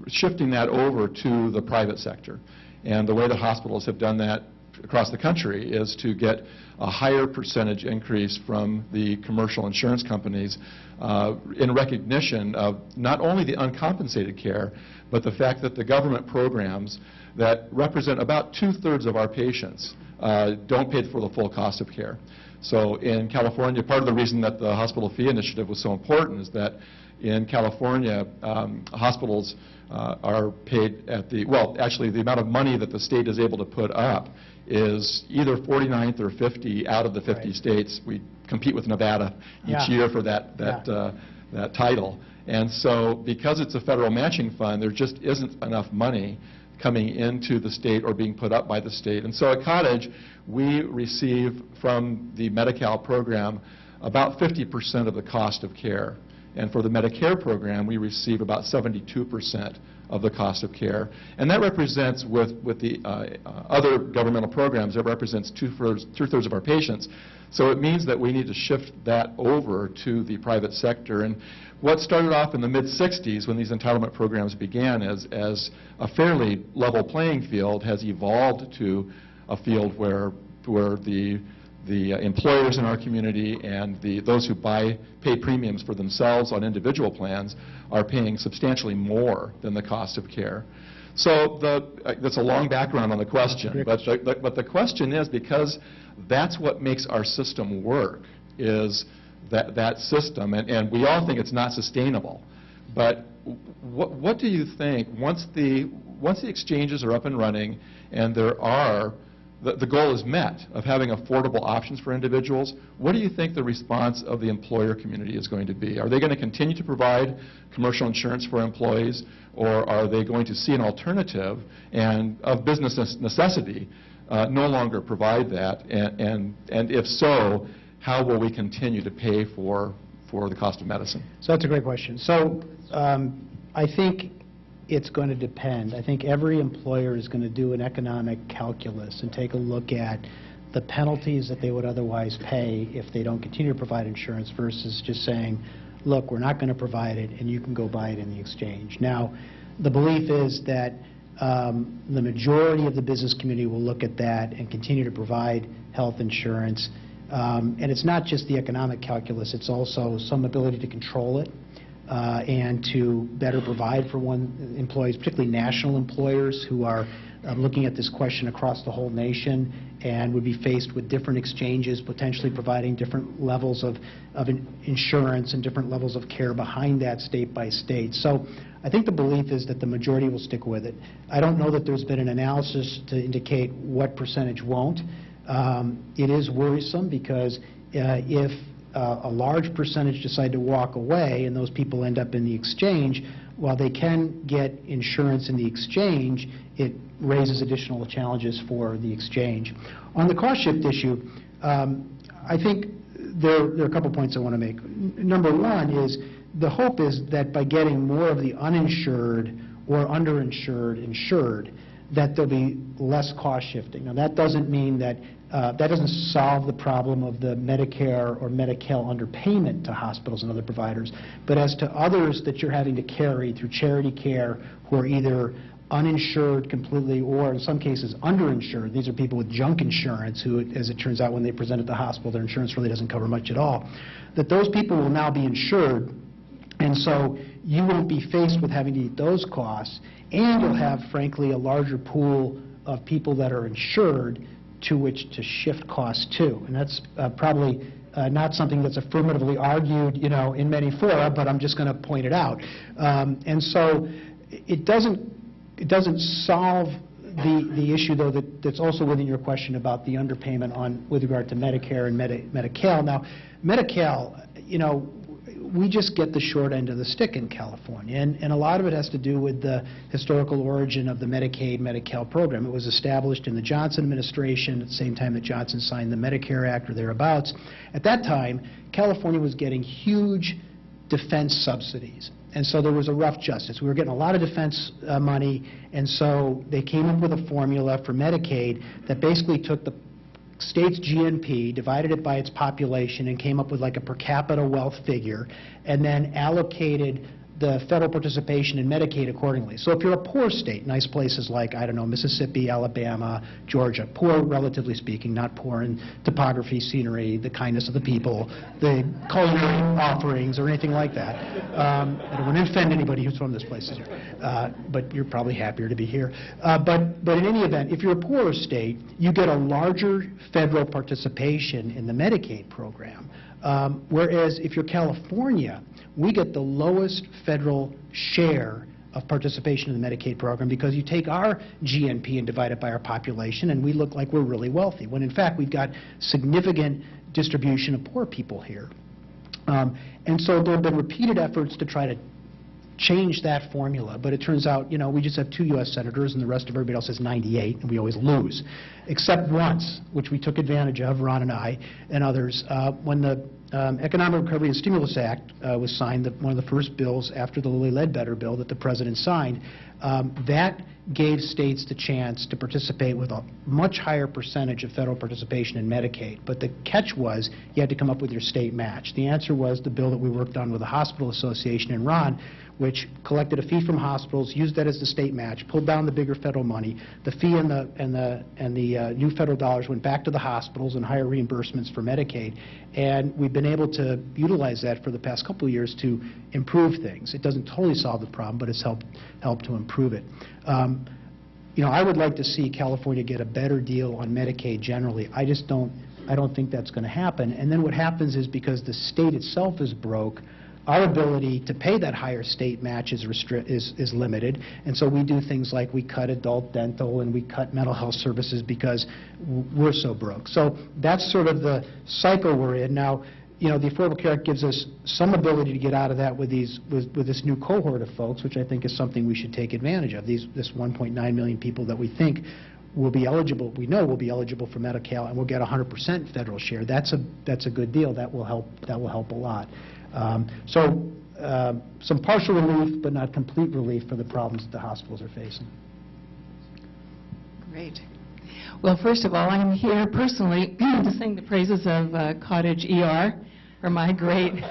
shifting that over to the private sector. And the way the hospitals have done that across the country is to get a higher percentage increase from the commercial insurance companies uh, in recognition of not only the uncompensated care, but the fact that the government programs that represent about two-thirds of our patients uh, don't pay for the full cost of care. So in California, part of the reason that the hospital fee initiative was so important is that in California, um, hospitals uh, are paid at the, well, actually, the amount of money that the state is able to put up is either 49th or 50 out of the 50 Right. states. We compete with Nevada Yeah. each year for that, that, Yeah. uh, that title. And so because it's a federal matching fund, there just isn't enough money coming into the state or being put up by the state. And so at Cottage, we receive from the Medi-Cal program about 50% of the cost of care. And for the Medicare program, we receive about 72% of the cost of care. And that represents, with, with the uh, uh, other governmental programs, it represents two-thirds two-thirds of our patients. So it means that we need to shift that over to the private sector. And what started off in the mid-'60s when these entitlement programs began as, as a fairly level playing field has evolved to a field where, where the the uh, employers in our community and the, those who buy, pay premiums for themselves on individual plans are paying substantially more than the cost of care. So the, uh, that's a long background on the question, but the, but the question is, because that's what makes our system work, is that, that system, and, and we all think it's not sustainable. But what, what do you think, once the, once the exchanges are up and running and there are the, the goal is met of having affordable options for individuals, what do you think the response of the employer community is going to be? Are they going to continue to provide commercial insurance for employees, or are they going to see an alternative and of business necessity uh, no longer provide that? And, and, and if so, how will we continue to pay for, for the cost of medicine? So that's a great question. So um, I think it's going to depend. I think every employer is going to do an economic calculus and take a look at the penalties that they would otherwise pay if they don't continue to provide insurance versus just saying, look, we're not going to provide it and you can go buy it in the exchange. Now, the belief is that um, the majority of the business community will look at that and continue to provide health insurance. Um, and it's not just the economic calculus, it's also some ability to control it uh, and to better provide for one employees, particularly national employers who are uh, looking at this question across the whole nation and would be faced with different exchanges, potentially providing different levels of, of in insurance and different levels of care behind that state by state. So I think the belief is that the majority will stick with it. I don't know that there's been an analysis to indicate what percentage won't. Um, it is worrisome because uh, if uh, a large percentage decide to walk away and those people end up in the exchange, while they can get insurance in the exchange, it raises additional challenges for the exchange. On the cost shift issue, um, I think there, there, are a couple points I want to make. N number one is the hope is that by getting more of the uninsured or underinsured insured, that there'll be less cost shifting. Now, that doesn't mean that uh, that doesn't solve the problem of the Medicare or Medi-Cal underpayment to hospitals and other providers. But as to others that you're having to carry through charity care who are either uninsured completely or in some cases underinsured, these are people with junk insurance who, as it turns out, when they present at the hospital, their insurance really doesn't cover much at all, that those people will now be insured and so you won't be faced with having to eat those costs, and you'll have, frankly, a larger pool of people that are insured to which to shift costs to. And that's uh, probably uh, not something that's affirmatively argued, you know, in many fora, but I'm just going to point it out. Um, and so it doesn't, it doesn't solve the, the issue, though, that, that's also within your question about the underpayment on, with regard to Medicare and Medi Medi-Cal. Now, Medi-Cal, you know, we just get the short end of the stick in California. And, and a lot of it has to do with the historical origin of the Medicaid, Medi-Cal program. It was established in the Johnson administration at the same time that Johnson signed the Medicare Act or thereabouts. At that time, California was getting huge defense subsidies. And so there was a rough justice. We were getting a lot of defense uh, money, and so they came up with a formula for Medicaid that basically took the state's GNP, divided it by its population, and came up with like a per capita wealth figure, and then allocated the federal participation in Medicaid accordingly. So if you're a poor state, nice places like, I don't know, Mississippi, Alabama, Georgia, poor relatively speaking, not poor in topography, scenery, the kindness of the people, the culinary offerings, or anything like that. Um, I don't want to offend anybody who's from this place, uh, but you're probably happier to be here. Uh, but, but in any event, if you're a poorer state, you get a larger federal participation in the Medicaid program. Um, whereas if you're California, we get the lowest federal share of participation in the Medicaid program because you take our GNP and divide it by our population and we look like we're really wealthy, when in fact we've got significant distribution of poor people here. Um, and so there have been repeated efforts to try to change that formula. But it turns out, you know, we just have two U.S. senators, and the rest of everybody else has 98, and we always lose. Except once, which we took advantage of, Ron and I and others, uh, when the um, Economic Recovery and Stimulus Act uh, was signed, the- one of the first bills after the Lilly Ledbetter bill that the President signed, um, that gave states the chance to participate with a much higher percentage of federal participation in Medicaid. But the catch was, you had to come up with your state match. The answer was the bill that we worked on with the Hospital Association and Ron, which collected a fee from hospitals, used that as the state match, pulled down the bigger federal money. The fee and the, and the, and the uh, new federal dollars went back to the hospitals and higher reimbursements for Medicaid. And we've been able to utilize that for the past couple of years to improve things. It doesn't totally solve the problem, but it's helped, helped to improve it. Um, You know, I would like to see California get a better deal on Medicaid generally. I just don't, I don't think that's going to happen. And then what happens is because the state itself is broke, our ability to pay that higher state match is is, is limited. And so we do things like we cut adult dental and we cut mental health services because we're so broke. So that's sort of the cycle we're in. Now, you know, the Affordable Care Act gives us some ability to get out of that with these, with, with this new cohort of folks, which I think is something we should take advantage of. These, this 1.9 million people that we think will be eligible, we know will be eligible for Medi-Cal, and will get 100% federal share. That's a, that's a good deal. That will help, that will help a lot. Um, So, uh, some partial relief, but not complete relief for the problems that the hospitals are facing. Great. Well, first of all, I'm here personally to sing the praises of uh, Cottage ER for my great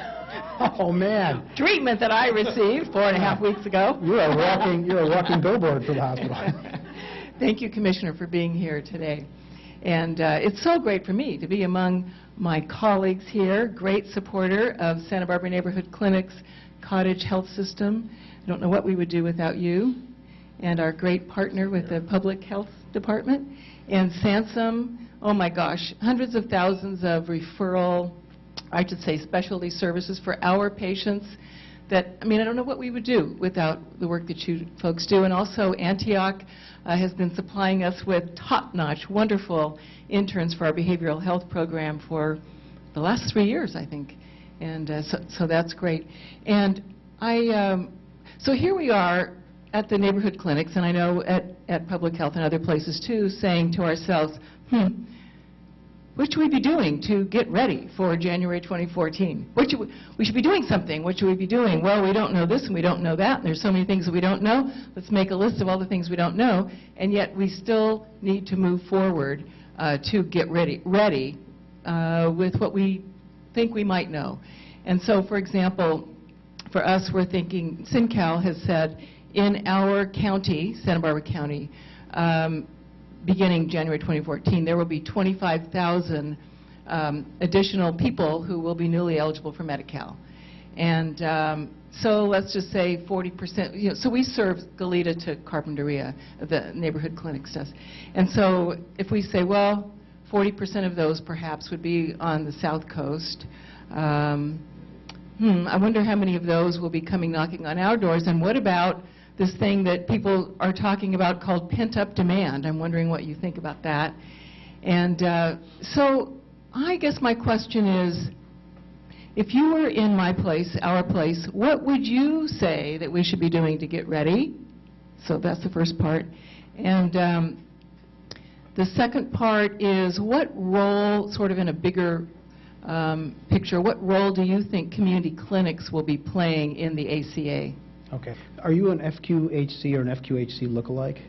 Oh, man. treatment that I received four and a half weeks ago. You're a walking, you're a walking billboard for the hospital. Thank you, Commissioner, for being here today. And uh, it's so great for me to be among my colleagues here, great supporter of Santa Barbara Neighborhood Clinic's cottage health system. I don't know what we would do without you, and our great partner with the Public Health Department. And Sansum, oh my gosh, hundreds of thousands of referral, I should say specialty services for our patients that, I mean, I don't know what we would do without the work that you folks do. And also Antioch uh, has been supplying us with top-notch, wonderful interns for our behavioral health program for the last three years, I think. And uh, so, so that's great. And I, um, so here we are at the neighborhood clinics, and I know at, at Public Health and other places too, saying to ourselves, hmm, what should we be doing to get ready for January 2014? What should we, we should be doing something. What should we be doing? Well, we don't know this and we don't know that, and there's so many things that we don't know. Let's make a list of all the things we don't know, and yet we still need to move forward uh, to get ready, ready uh, with what we think we might know. And so, for example, for us, we're thinking, SINCAL has said, in our county, Santa Barbara County, um, beginning January 2014, there will be 25,000 um, additional people who will be newly eligible for Medi-Cal. And um, so let's just say 40%, you know, so we serve Goleta to Carpinteria, the neighborhood clinics does. And so if we say, well, 40% of those perhaps would be on the south coast, um, hmm, I wonder how many of those will be coming knocking on our doors, and what about this thing that people are talking about called pent-up demand? I'm wondering what you think about that. And uh, so I guess my question is, if you were in my place, our place, what would you say that we should be doing to get ready? So that's the first part. And um, the second part is what role, sort of in a bigger um, picture, what role do you think community clinics will be playing in the ACA? Okay. Are you an FQHC or an FQHC lookalike?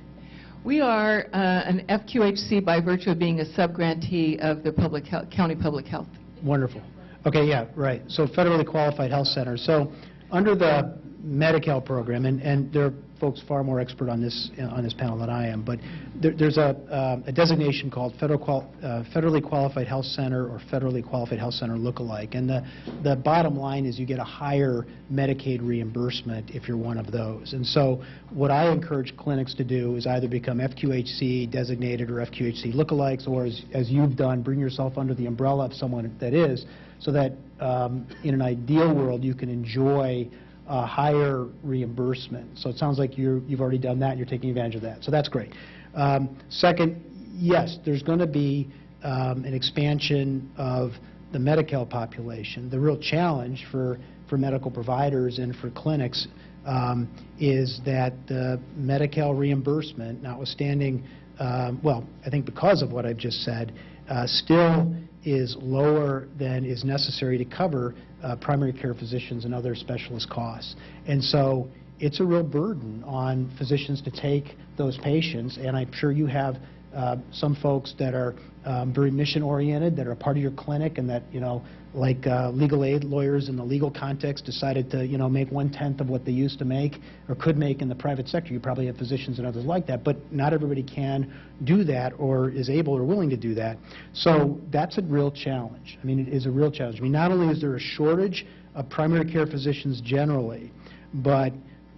We are uh, an FQHC by virtue of being a subgrantee of the public health, county public health. Wonderful. Okay, yeah, right. So federally qualified health centers. So under the Medi-Cal program, and, and there are folks far more expert on this, uh, on this panel than I am, but there, there's a, um, a designation called federal qual, uh, federally qualified health center or federally qualified health center lookalike. And the, the bottom line is you get a higher Medicaid reimbursement if you're one of those. And so what I encourage clinics to do is either become FQHC designated or FQHC lookalikes, or as, as you've done, bring yourself under the umbrella of someone that is, so that um, in an ideal world, you can enjoy uh, higher reimbursement. So it sounds like you're, you've already done that, and you're taking advantage of that. So that's great. Um, Second, yes, there's going to be um, an expansion of the Medi-Cal population. The real challenge for, for medical providers and for clinics um, is that the Medi-Cal reimbursement, notwithstanding, um, well, I think because of what I've just said, uh, still is lower than is necessary to cover uh, primary care physicians and other specialist costs. And so it's a real burden on physicians to take those patients, and I'm sure you have uh, some folks that are um, very mission-oriented, that are part of your clinic, and that, you know, like uh, legal aid lawyers in the legal context decided to, you know, make one-tenth of what they used to make or could make in the private sector. You probably have physicians and others like that, but not everybody can do that or is able or willing to do that. So that's a real challenge. I mean, it is a real challenge. I mean, not only is there a shortage of primary care physicians generally, but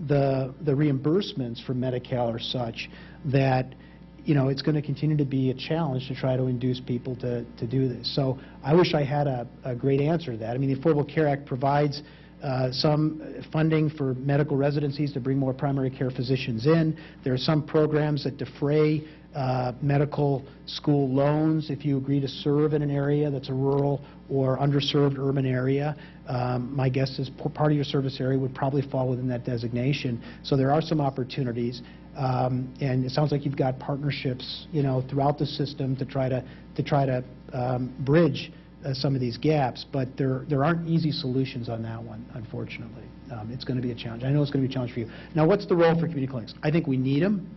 the, the reimbursements for Medi-Cal are such that, you know, it's going to continue to be a challenge to try to induce people to, to do this. So I wish I had a, a great answer to that. I mean, the Affordable Care Act provides uh, some funding for medical residencies to bring more primary care physicians in. There are some programs that defray uh, medical school loans if you agree to serve in an area that's a rural or underserved urban area. Um, My guess is part of your service area would probably fall within that designation. So there are some opportunities. Um, And it sounds like you've got partnerships, you know, throughout the system to try to, to try to um, bridge uh, some of these gaps, but there, there aren't easy solutions on that one, unfortunately. Um, It's going to be a challenge. I know it's going to be a challenge for you. Now, what's the role for community clinics? I think we need them.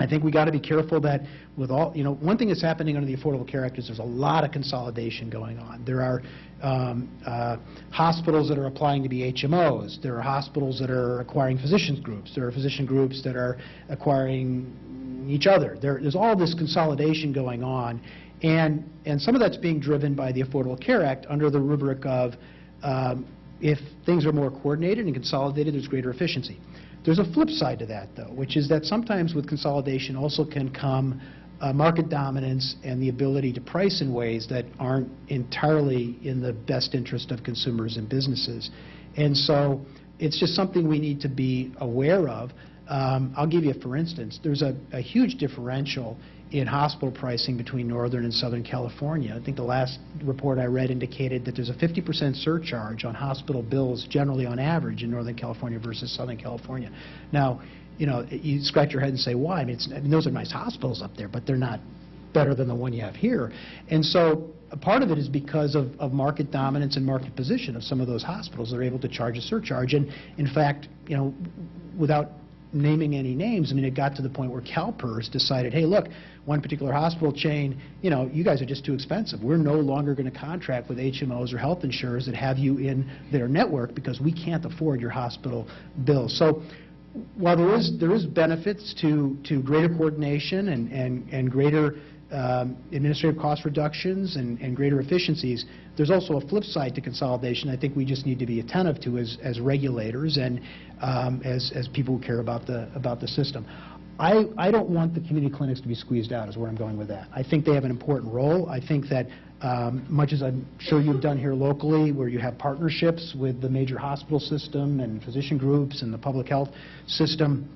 I think we got to be careful that with all, you know, one thing that's happening under the Affordable Care Act is there's a lot of consolidation going on. There are um, uh, hospitals that are applying to be HMOs. There are hospitals that are acquiring physicians groups. There are physician groups that are acquiring each other. There, there's all this consolidation going on, and and some of that's being driven by the Affordable Care Act under the rubric of um, if things are more coordinated and consolidated, there's greater efficiency. There's a flip side to that, though, which is that sometimes with consolidation also can come uh, market dominance and the ability to price in ways that aren't entirely in the best interest of consumers and businesses. And so it's just something we need to be aware of. Um, I'll give you, for instance, there's a, a huge differential in hospital pricing between Northern and Southern California. I think the last report I read indicated that there's a 50% surcharge on hospital bills generally on average in Northern California versus Southern California. Now, you know, you scratch your head and say, why? I mean, I mean, those are nice hospitals up there, but they're not better than the one you have here. And so a part of it is because of, of market dominance and market position of some of those hospitals. They're able to charge a surcharge. And in fact, you know, without naming any names, I mean, it got to the point where CalPERS decided, hey, look, one particular hospital chain, you know, you guys are just too expensive. We're no longer going to contract with HMOs or health insurers that have you in their network because we can't afford your hospital bills. So while there is, there is benefits to, to greater coordination and, and, and greater um, administrative cost reductions and, and greater efficiencies, there's also a flip side to consolidation I think we just need to be attentive to as, as regulators and um, as, as people who care about the, about the system. I, I don't want the community clinics to be squeezed out, is where I'm going with that. I think they have an important role. I think that, um, much as I'm sure you've done here locally, where you have partnerships with the major hospital system and physician groups and the public health system,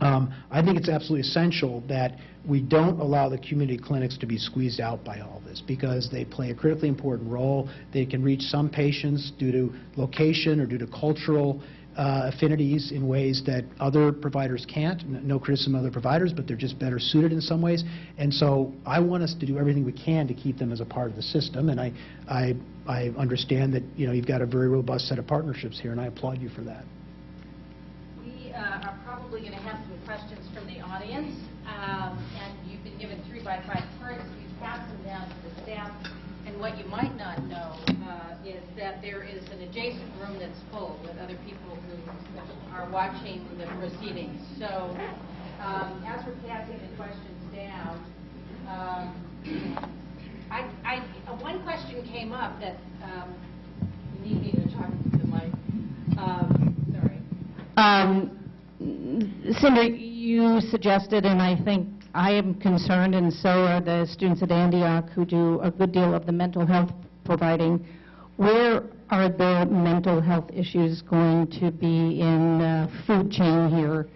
um, I think it's absolutely essential that we don't allow the community clinics to be squeezed out by all this because they play a critically important role. They can reach some patients due to location or due to cultural uh, affinities in ways that other providers can't. No criticism of other providers, but they're just better suited in some ways. And so I want us to do everything we can to keep them as a part of the system. And I, I, I understand that, you know, you've got a very robust set of partnerships here, and I applaud you for that. We uh, probably going to have some questions from the audience, um, and you've been given three by five cards. We've passed them down to the staff, and what you might not know uh, is that there is an adjacent room that's full with other people who are watching the proceedings. So um, as we're passing the questions down, um, I, I, uh, one question came up that um, you need me to talk to the mic. Um, Sorry. Um, Cindy, you suggested, and I think I am concerned, and so are the students at Antioch who do a good deal of the mental health providing. Where are the mental health issues going to be in uh, food chain here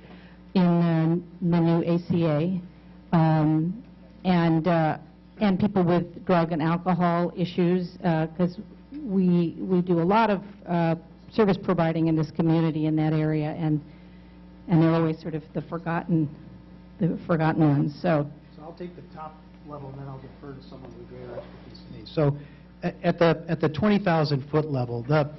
in uh, the new ACA? Um, and uh, and people with drug and alcohol issues, because we we do a lot of uh, service providing in this community in that area, and, and they're always sort of the forgotten, the forgotten ones, so. So I'll take the top level, and then I'll defer to someone with greater expertise than me. So at the, at the 20,000-foot level, the,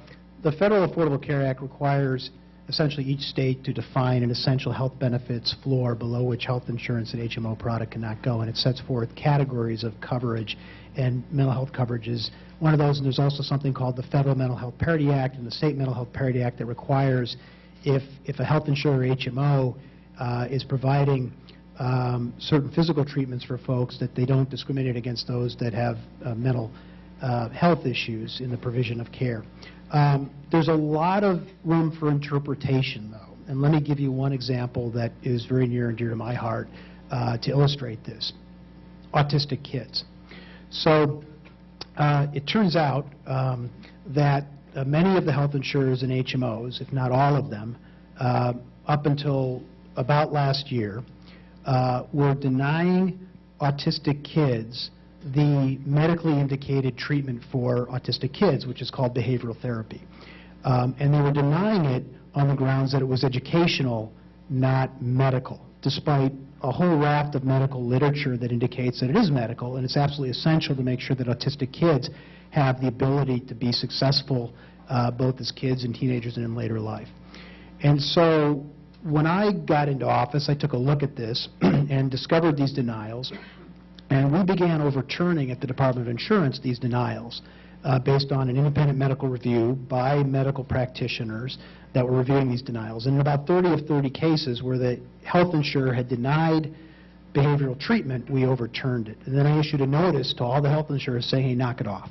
the Federal Affordable Care Act requires essentially each state to define an essential health benefits floor below which health insurance and HMO product cannot go, and it sets forth categories of coverage, and mental health coverage is one of those, and there's also something called the Federal Mental Health Parity Act and the State Mental Health Parity Act that requires if, if a health insurer HMO uh, is providing um, certain physical treatments for folks, that they don't discriminate against those that have uh, mental uh, health issues in the provision of care. Um, There's a lot of room for interpretation, though, and let me give you one example that is very near and dear to my heart uh, to illustrate this. Autistic kids. So uh, it turns out um, that uh, many of the health insurers and HMOs, if not all of them, uh, up until about last year, uh, were denying autistic kids the medically indicated treatment for autistic kids, which is called behavioral therapy. Um, and they were denying it on the grounds that it was educational, not medical, despite a whole raft of medical literature that indicates that it is medical, and it's absolutely essential to make sure that autistic kids have the ability to be successful uh, both as kids and teenagers and in later life. And so when I got into office, I took a look at this and discovered these denials, and we began overturning at the Department of Insurance these denials uh, based on an independent medical review by medical practitioners that were reviewing these denials. And in about 30 of 30 cases where the health insurer had denied behavioral treatment, we overturned it. And then I issued a notice to all the health insurers saying, hey, knock it off.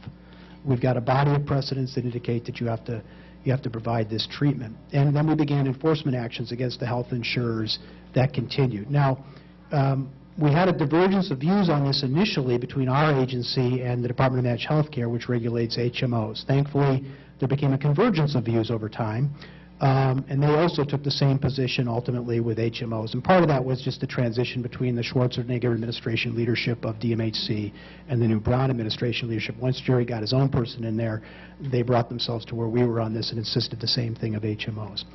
We've got a body of precedents that indicate that you have to you have to provide this treatment. And then we began enforcement actions against the health insurers that continued. Now, um, we had a divergence of views on this initially between our agency and the Department of Managed Health Care, which regulates HMOs. Thankfully, there became a convergence of views over time, um, and they also took the same position ultimately with HMOs. And part of that was just the transition between the Schwarzenegger administration leadership of DMHC and the new Brown administration leadership. Once Jerry got his own person in there, they brought themselves to where we were on this and insisted the same thing of HMOs.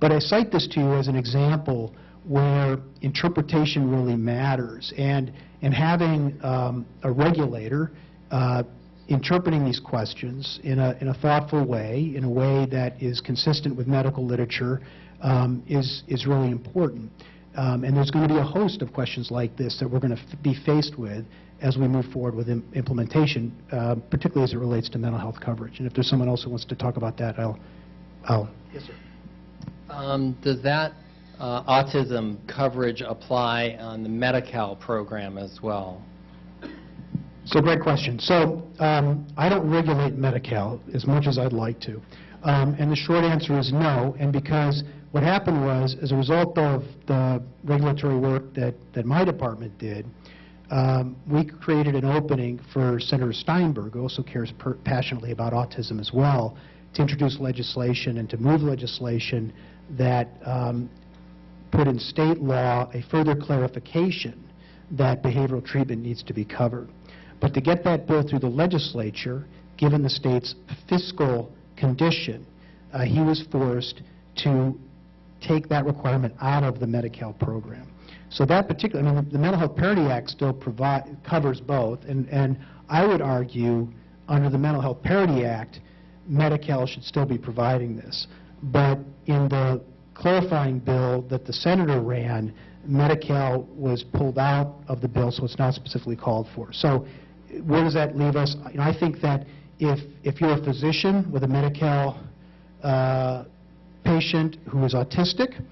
But I cite this to you as an example where interpretation really matters, and, and having um, a regulator uh, interpreting these questions in a, in a thoughtful way, in a way that is consistent with medical literature, um, is, is really important. Um, and there's going to be a host of questions like this that we're going to be faced with as we move forward with im implementation, uh, particularly as it relates to mental health coverage. And if there's someone else who wants to talk about that, I'll, I'll. Yes, sir. Um, Does that autism coverage apply on the Medi-Cal program as well? So great question. So um, I don't regulate Medi-Cal as much as I'd like to. Um, and the short answer is no. And because what happened was, as a result of the regulatory work that, that my department did, um, we created an opening for Senator Steinberg, who also cares passionately about autism as well, to introduce legislation and to move legislation that um, put in state law a further clarification that behavioral treatment needs to be covered. But to get that bill through the legislature, given the state's fiscal condition, uh, he was forced to take that requirement out of the Medi-Cal program. So that particular, I mean, the Mental Health Parity Act still provide, covers both, and, and I would argue, under the Mental Health Parity Act, Medi-Cal should still be providing this. But in the clarifying bill that the senator ran, Medi-Cal was pulled out of the bill, so it's not specifically called for. So where does that leave us? You know, I think that if, if you're a physician with a Medi-Cal uh, patient who is autistic,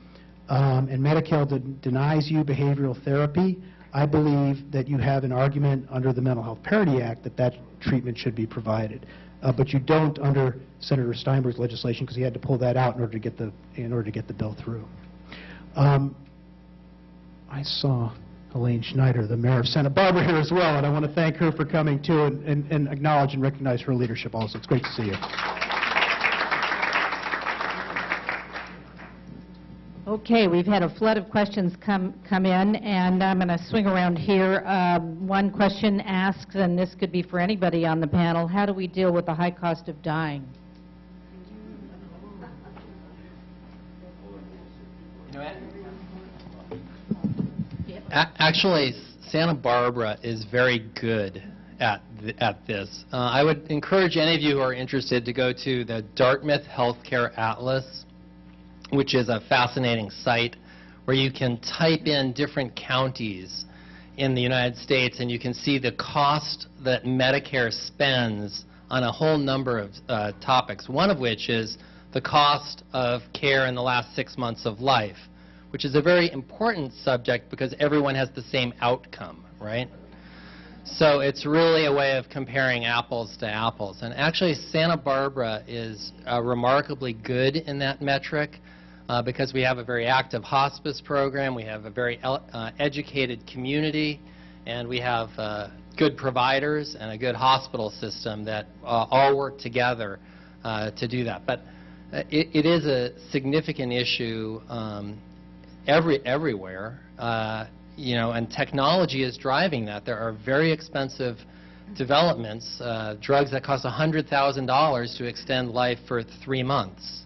um, and Medi-Cal de- denies you behavioral therapy, I believe that you have an argument under the Mental Health Parity Act that that treatment should be provided. Uh, but you don't under Senator Steinberg's legislation because he had to pull that out in order to get the in order to get the bill through. Um, I saw Helene Schneider, the mayor of Santa Barbara, here as well, and I want to thank her for coming too and, and, and acknowledge and recognize her leadership also. It's great to see you. Okay, we've had a flood of questions come, come in, and I'm going to swing around here. Uh, one question asks, and this could be for anybody on the panel, how do we deal with the high cost of dying? Actually, Santa Barbara is very good at, th at this. Uh, I would encourage any of you who are interested to go to the Dartmouth Healthcare Atlas which is a fascinating site where you can type in different counties in the United States and you can see the cost that Medicare spends on a whole number of uh, topics, one of which is the cost of care in the last six months of life which is a very important subject because everyone has the same outcome, right? So it's really a way of comparing apples to apples. And actually, Santa Barbara is uh, remarkably good in that metric uh, because we have a very active hospice program, we have a very uh, educated community, and we have uh, good providers and a good hospital system that uh, all work together uh, to do that. But uh, it, it is a significant issue um, every everywhere, uh, you know, and technology is driving that. There are very expensive developments, uh, drugs that cost $100,000 to extend life for three months,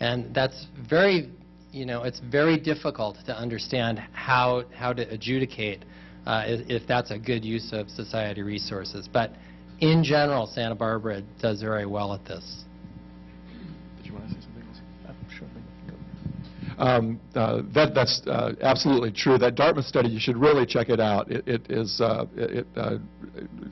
and that's very, you know, it's very difficult to understand how how to adjudicate uh, if, that's a good use of society resources. But in general, Santa Barbara does very well at this. Did you want to say something else? Um, uh, that, that's uh, absolutely true. That Dartmouth study, you should really check it out. It, it is, uh, it, uh,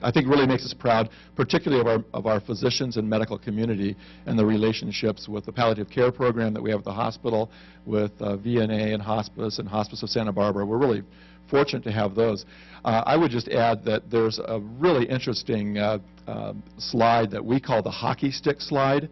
I think, really makes us proud, particularly of our, of our physicians and medical community and the relationships with the palliative care program that we have at the hospital, with uh, VNA and hospice and Hospice of Santa Barbara. We're really fortunate to have those. Uh, I would just add that there's a really interesting uh, um, slide that we call the hockey stick slide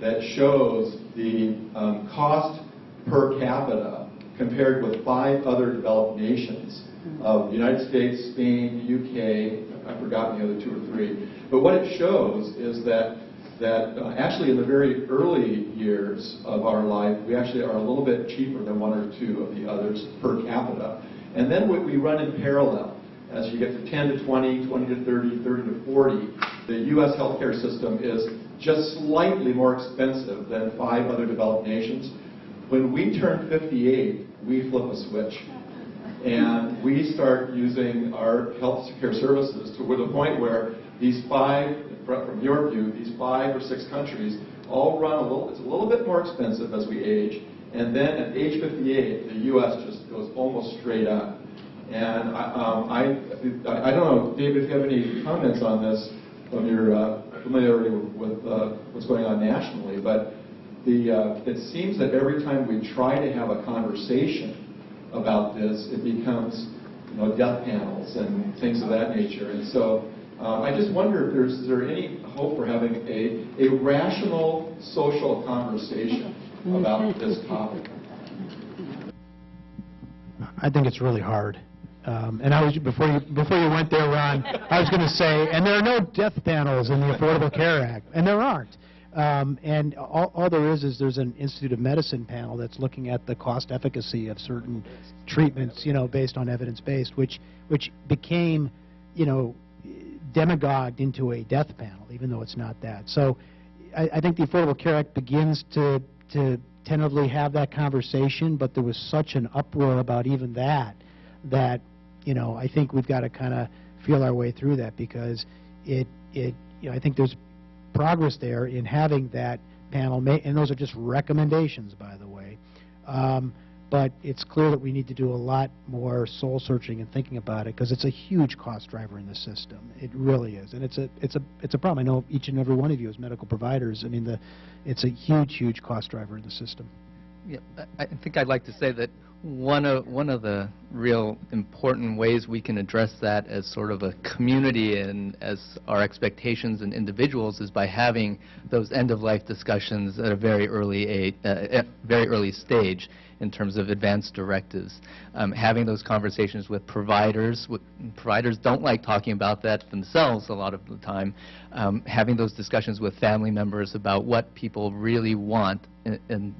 that shows the um, cost per capita compared with five other developed nations of the United States, Spain, UK, I've forgotten the other two or three. But what it shows is that that uh, actually in the very early years of our life, we actually are a little bit cheaper than one or two of the others per capita. And then we we run in parallel. As you get to 10 to 20, 20 to 30, 30 to 40, the U.S. healthcare system is just slightly more expensive than five other developed nations. When we turn 58, we flip a switch. And we start using our health care services to the point where these five, from your view, these five or six countries all run a little, it's a little bit more expensive as we age. And then at age 58, the U.S. just goes almost straight up. And I, um, I, I don't know, David, if you have any comments on this from your uh, familiarity with uh, what's going on nationally, but the, uh, it seems that every time we try to have a conversation about this, it becomes, you know, death panels and things of that nature. And so uh, I just wonder if there's, is there any hope for having a, a rational social conversation about this topic? I think it's really hard. Um, And I was, before you, before you went there, Ron, I was going to say, and there are no death panels in the Affordable Care Act, and there aren't. Um, And all, all there is, is there's an Institute of Medicine panel that's looking at the cost efficacy of certain treatments, you know, based on evidence-based, which, which became, you know, demagogued into a death panel, even though it's not that. So I, I think the Affordable Care Act begins to, to tentatively have that conversation, but there was such an uproar about even that, that, you know, I think we've got to kind of feel our way through that because it, it, you know, I think there's progress there in having that panel, ma- and those are just recommendations, by the way. Um, But it's clear that we need to do a lot more soul-searching and thinking about it, because it's a huge cost driver in the system. It really is, and it's a, it's a, it's a problem. I know each and every one of you as medical providers, I mean, the, it's a huge, huge cost driver in the system. Yeah, I think I'd like to say that one of, one of the real important ways we can address that as sort of a community and as our expectations and individuals is by having those end-of-life discussions at a very early uh, very early stage in terms of advanced directives. Um, having those conversations with providers, with, providers don't like talking about that themselves a lot of the time. Um, having those discussions with family members about what people really want in, in,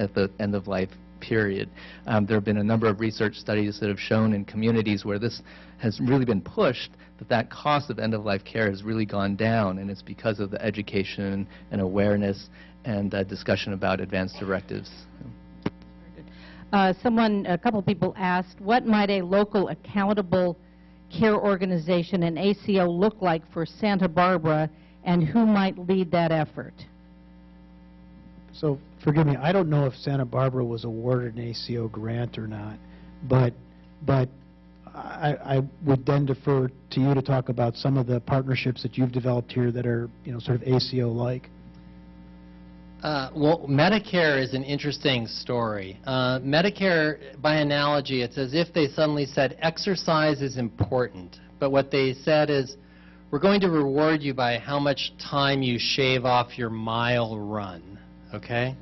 at the end of life period. Um, there have been a number of research studies that have shown in communities where this has really been pushed that that cost of end-of-life care has really gone down, and it's because of the education and awareness and uh, discussion about advanced directives. Uh, Someone, a couple people asked, what might a local accountable care organization, an ACO, look like for Santa Barbara, and who might lead that effort? So, forgive me, I don't know if Santa Barbara was awarded an ACO grant or not, but, but I, I would then defer to you to talk about some of the partnerships that you've developed here that are, you know, sort of ACO-like. Uh, Well, Medicare is an interesting story. Uh, Medicare, by analogy, it's as if they suddenly said exercise is important, but what they said is, we're going to reward you by how much time you shave off your mile run, okay?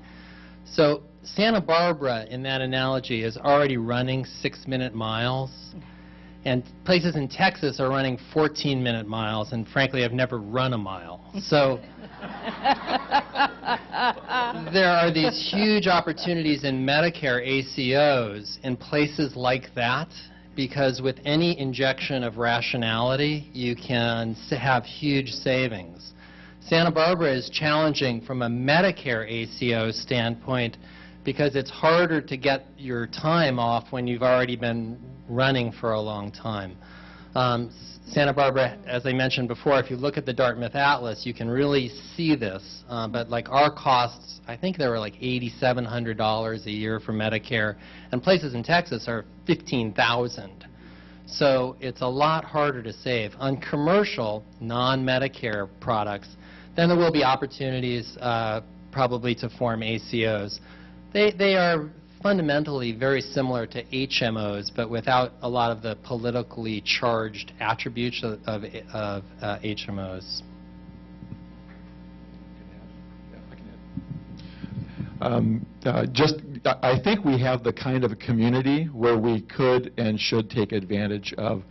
So Santa Barbara, in that analogy, is already running six-minute miles, and places in Texas are running 14-minute miles, and frankly, I've never run a mile. So there are these huge opportunities in Medicare ACOs in places like that because with any injection of rationality, you can have huge savings. Santa Barbara is challenging from a Medicare ACO standpoint because it's harder to get your time off when you've already been running for a long time. Um, Santa Barbara, as I mentioned before, if you look at the Dartmouth Atlas, you can really see this. Uh, But like our costs, I think they were like $8,700 a year for Medicare, and places in Texas are 15,000. So it's a lot harder to save. On commercial, non-Medicare products, then there will be opportunities uh, probably to form ACOs. They, they are fundamentally very similar to HMOs, but without a lot of the politically charged attributes of, of, uh, HMOs. Um, uh, Just, I I think we have the kind of community where we could and should take advantage of,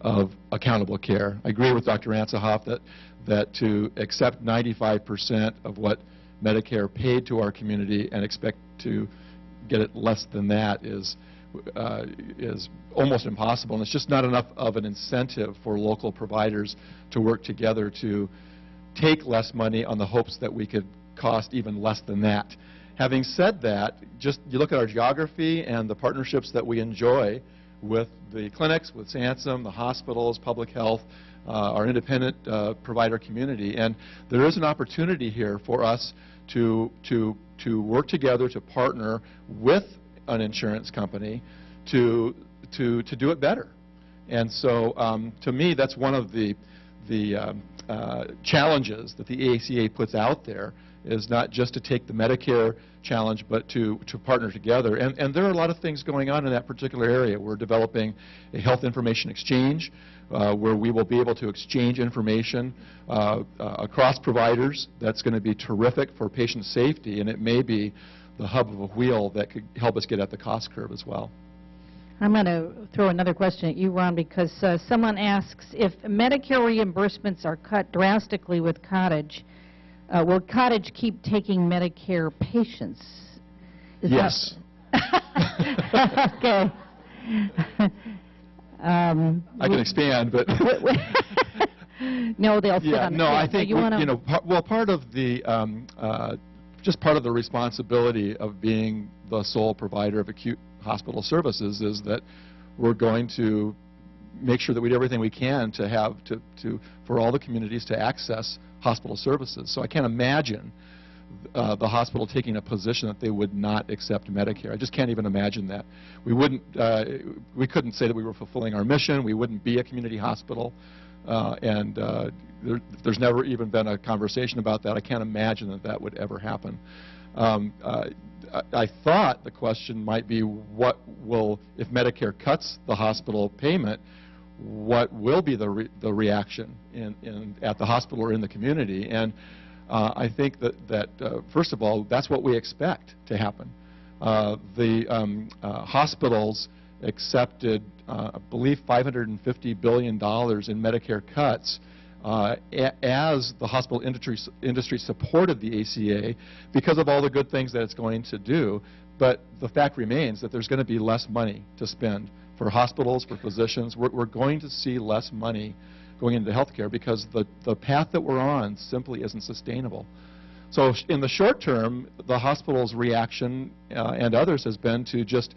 of accountable care. I agree with Dr. Ansahoff that, that to accept 95% of what Medicare paid to our community and expect to get it less than that is, uh, is almost impossible. And it's just not enough of an incentive for local providers to work together to take less money on the hopes that we could cost even less than that. Having said that, just you look at our geography and the partnerships that we enjoy with the clinics, with Sansum, the hospitals, public health, our independent uh, provider community, and there is an opportunity here for us to, to, to work together, to partner with an insurance company to, to, to do it better. And so, um, to me, that's one of the, the um, uh, challenges that the ACA puts out there, is not just to take the Medicare challenge, but to, to partner together. And, and there are a lot of things going on in that particular area. We're developing a health information exchange, uh, where we will be able to exchange information uh, uh, across providers. That's going to be terrific for patient safety, and it may be the hub of a wheel that could help us get at the cost curve as well. I'm going to throw another question at you, Ron, because uh, someone asks, if Medicare reimbursements are cut drastically with Cottage, uh, will Cottage keep taking Medicare patients? Is Yes. Okay. Um, I can expand, but... No, they'll Yeah, no, I so think, you we- you know, par- well, part of the, um, uh, just part of the responsibility of being the sole provider of acute hospital services is that we're going to make sure that we do everything we can to have, to, to, for all the communities to access hospital services. So I can't imagine uh, the hospital taking a position that they would not accept Medicare. I just can't even imagine that. We wouldn't, uh, we couldn't say that we were fulfilling our mission. We wouldn't be a community hospital. Uh, and uh, there, there's never even been a conversation about that. I can't imagine that that would ever happen. Um, uh, I, thought the question might be what will, if Medicare cuts the hospital payment, what will be the, re, the reaction in, in, at the hospital or in the community? And uh, I think that, that uh, first of all, that's what we expect to happen. Uh, the um, uh, hospitals accepted, uh, I believe, $550 billion in Medicare cuts uh, as the hospital industry, industry supported the ACA because of all the good things that it's going to do. But the fact remains that there's going to be less money to spend for hospitals, for physicians. We're, we're going to see less money going into healthcare because the, the path that we're on simply isn't sustainable. So in the short term, the hospital's reaction uh, and others has been to just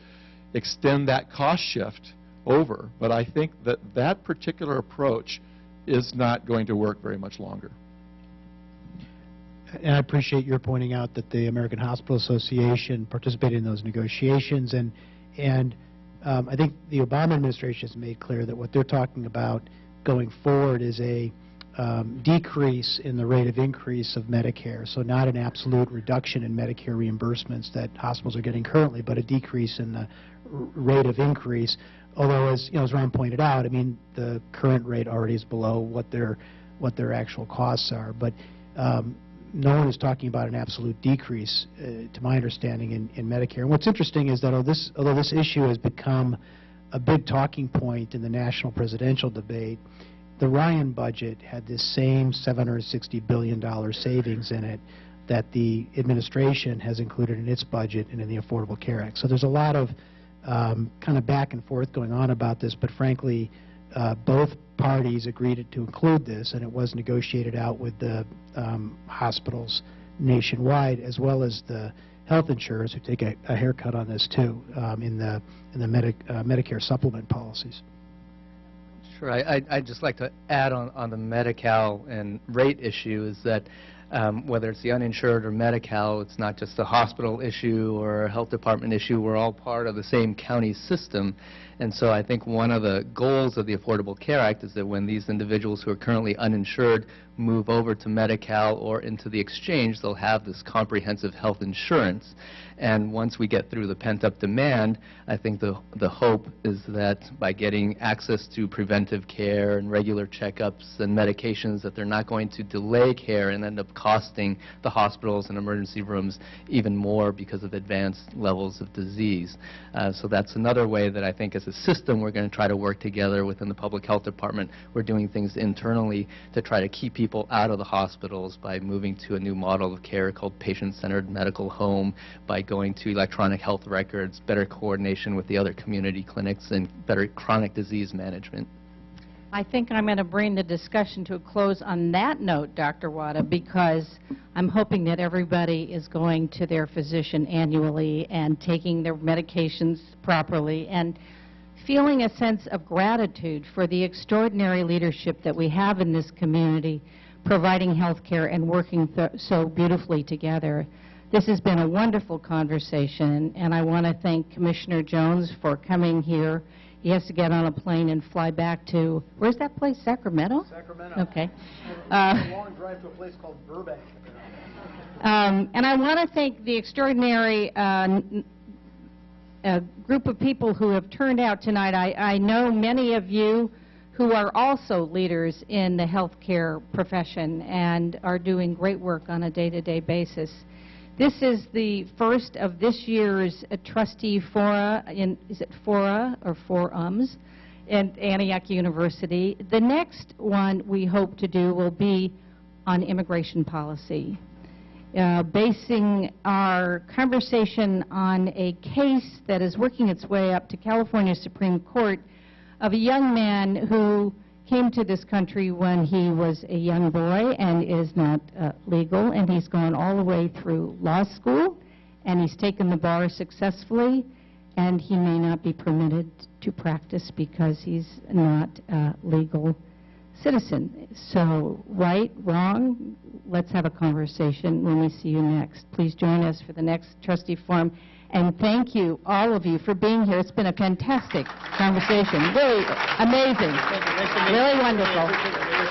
extend that cost shift over. But I think that that particular approach is not going to work very much longer. And I appreciate your pointing out that the American Hospital Association participated in those negotiations, and, and um, I think the Obama administration has made clear that what they're talking about going forward is a um, decrease in the rate of increase of Medicare, so not an absolute reduction in Medicare reimbursements that hospitals are getting currently, but a decrease in the rate of increase, although, as, you know, as Ron pointed out, I mean, the current rate already is below what their, what their actual costs are, but um, no one is talking about an absolute decrease, uh, to my understanding, in, in Medicare. And what's interesting is that although this, although this issue has become a big talking point in the national presidential debate, the Ryan budget had this same $760 billion savings in it that the administration has included in its budget and in the Affordable Care Act. So there's a lot of um, kind of back and forth going on about this, but frankly, uh, both parties agreed to include this, and it was negotiated out with the um, hospitals nationwide, as well as the health insurers who take a, a haircut on this too um, in the in the Medi- uh, Medicare supplement policies. Sure. I- I'd I'd just like to add on on the Medi-Cal and rate issue is that um, whether it's the uninsured or Medi-Cal, it's not just a hospital issue or a health department issue. We're all part of the same county system. And so I think one of the goals of the Affordable Care Act is that when these individuals who are currently uninsured move over to Medi-Cal or into the exchange, they'll have this comprehensive health insurance. And once we get through the pent-up demand, I think the, the hope is that by getting access to preventive care and regular checkups and medications, that they're not going to delay care and end up costing the hospitals and emergency rooms even more because of advanced levels of disease. Uh, so that's another way that I think as a system we're going to try to work together within the public health department. We're doing things internally to try to keep people out of the hospitals by moving to a new model of care called patient-centered medical home, by going to electronic health records, better coordination with the other community clinics, and better chronic disease management. I think I'm going to bring the discussion to a close on that note, Dr. Wada, because I'm hoping that everybody is going to their physician annually and taking their medications properly and feeling a sense of gratitude for the extraordinary leadership that we have in this community, providing health care and working th- so beautifully together. This has been a wonderful conversation, and I want to thank Commissioner Jones for coming here. He has to get on a plane and fly back to, where's that place, Sacramento? Sacramento. Okay. Uh, long drive to a place called Burbank. um, And I want to thank the extraordinary uh, uh, group of people who have turned out tonight. I I know many of you who are also leaders in the healthcare profession and are doing great work on a day-to-day basis. This is the first of this year's uh, trustee fora, in, is it fora or forums, at Antioch University. The next one we hope to do will be on immigration policy, uh, basing our conversation on a case that is working its way up to California Supreme Court of a young man who came to this country when he was a young boy and is not uh, legal, and he's gone all the way through law school, and he's taken the bar successfully, and he may not be permitted to practice because he's not a legal citizen. So, right, wrong, let's have a conversation when we see you next. Please join us for the next trustee forum. And thank you, all of you, for being here. It's been a fantastic conversation. Really amazing. Really wonderful.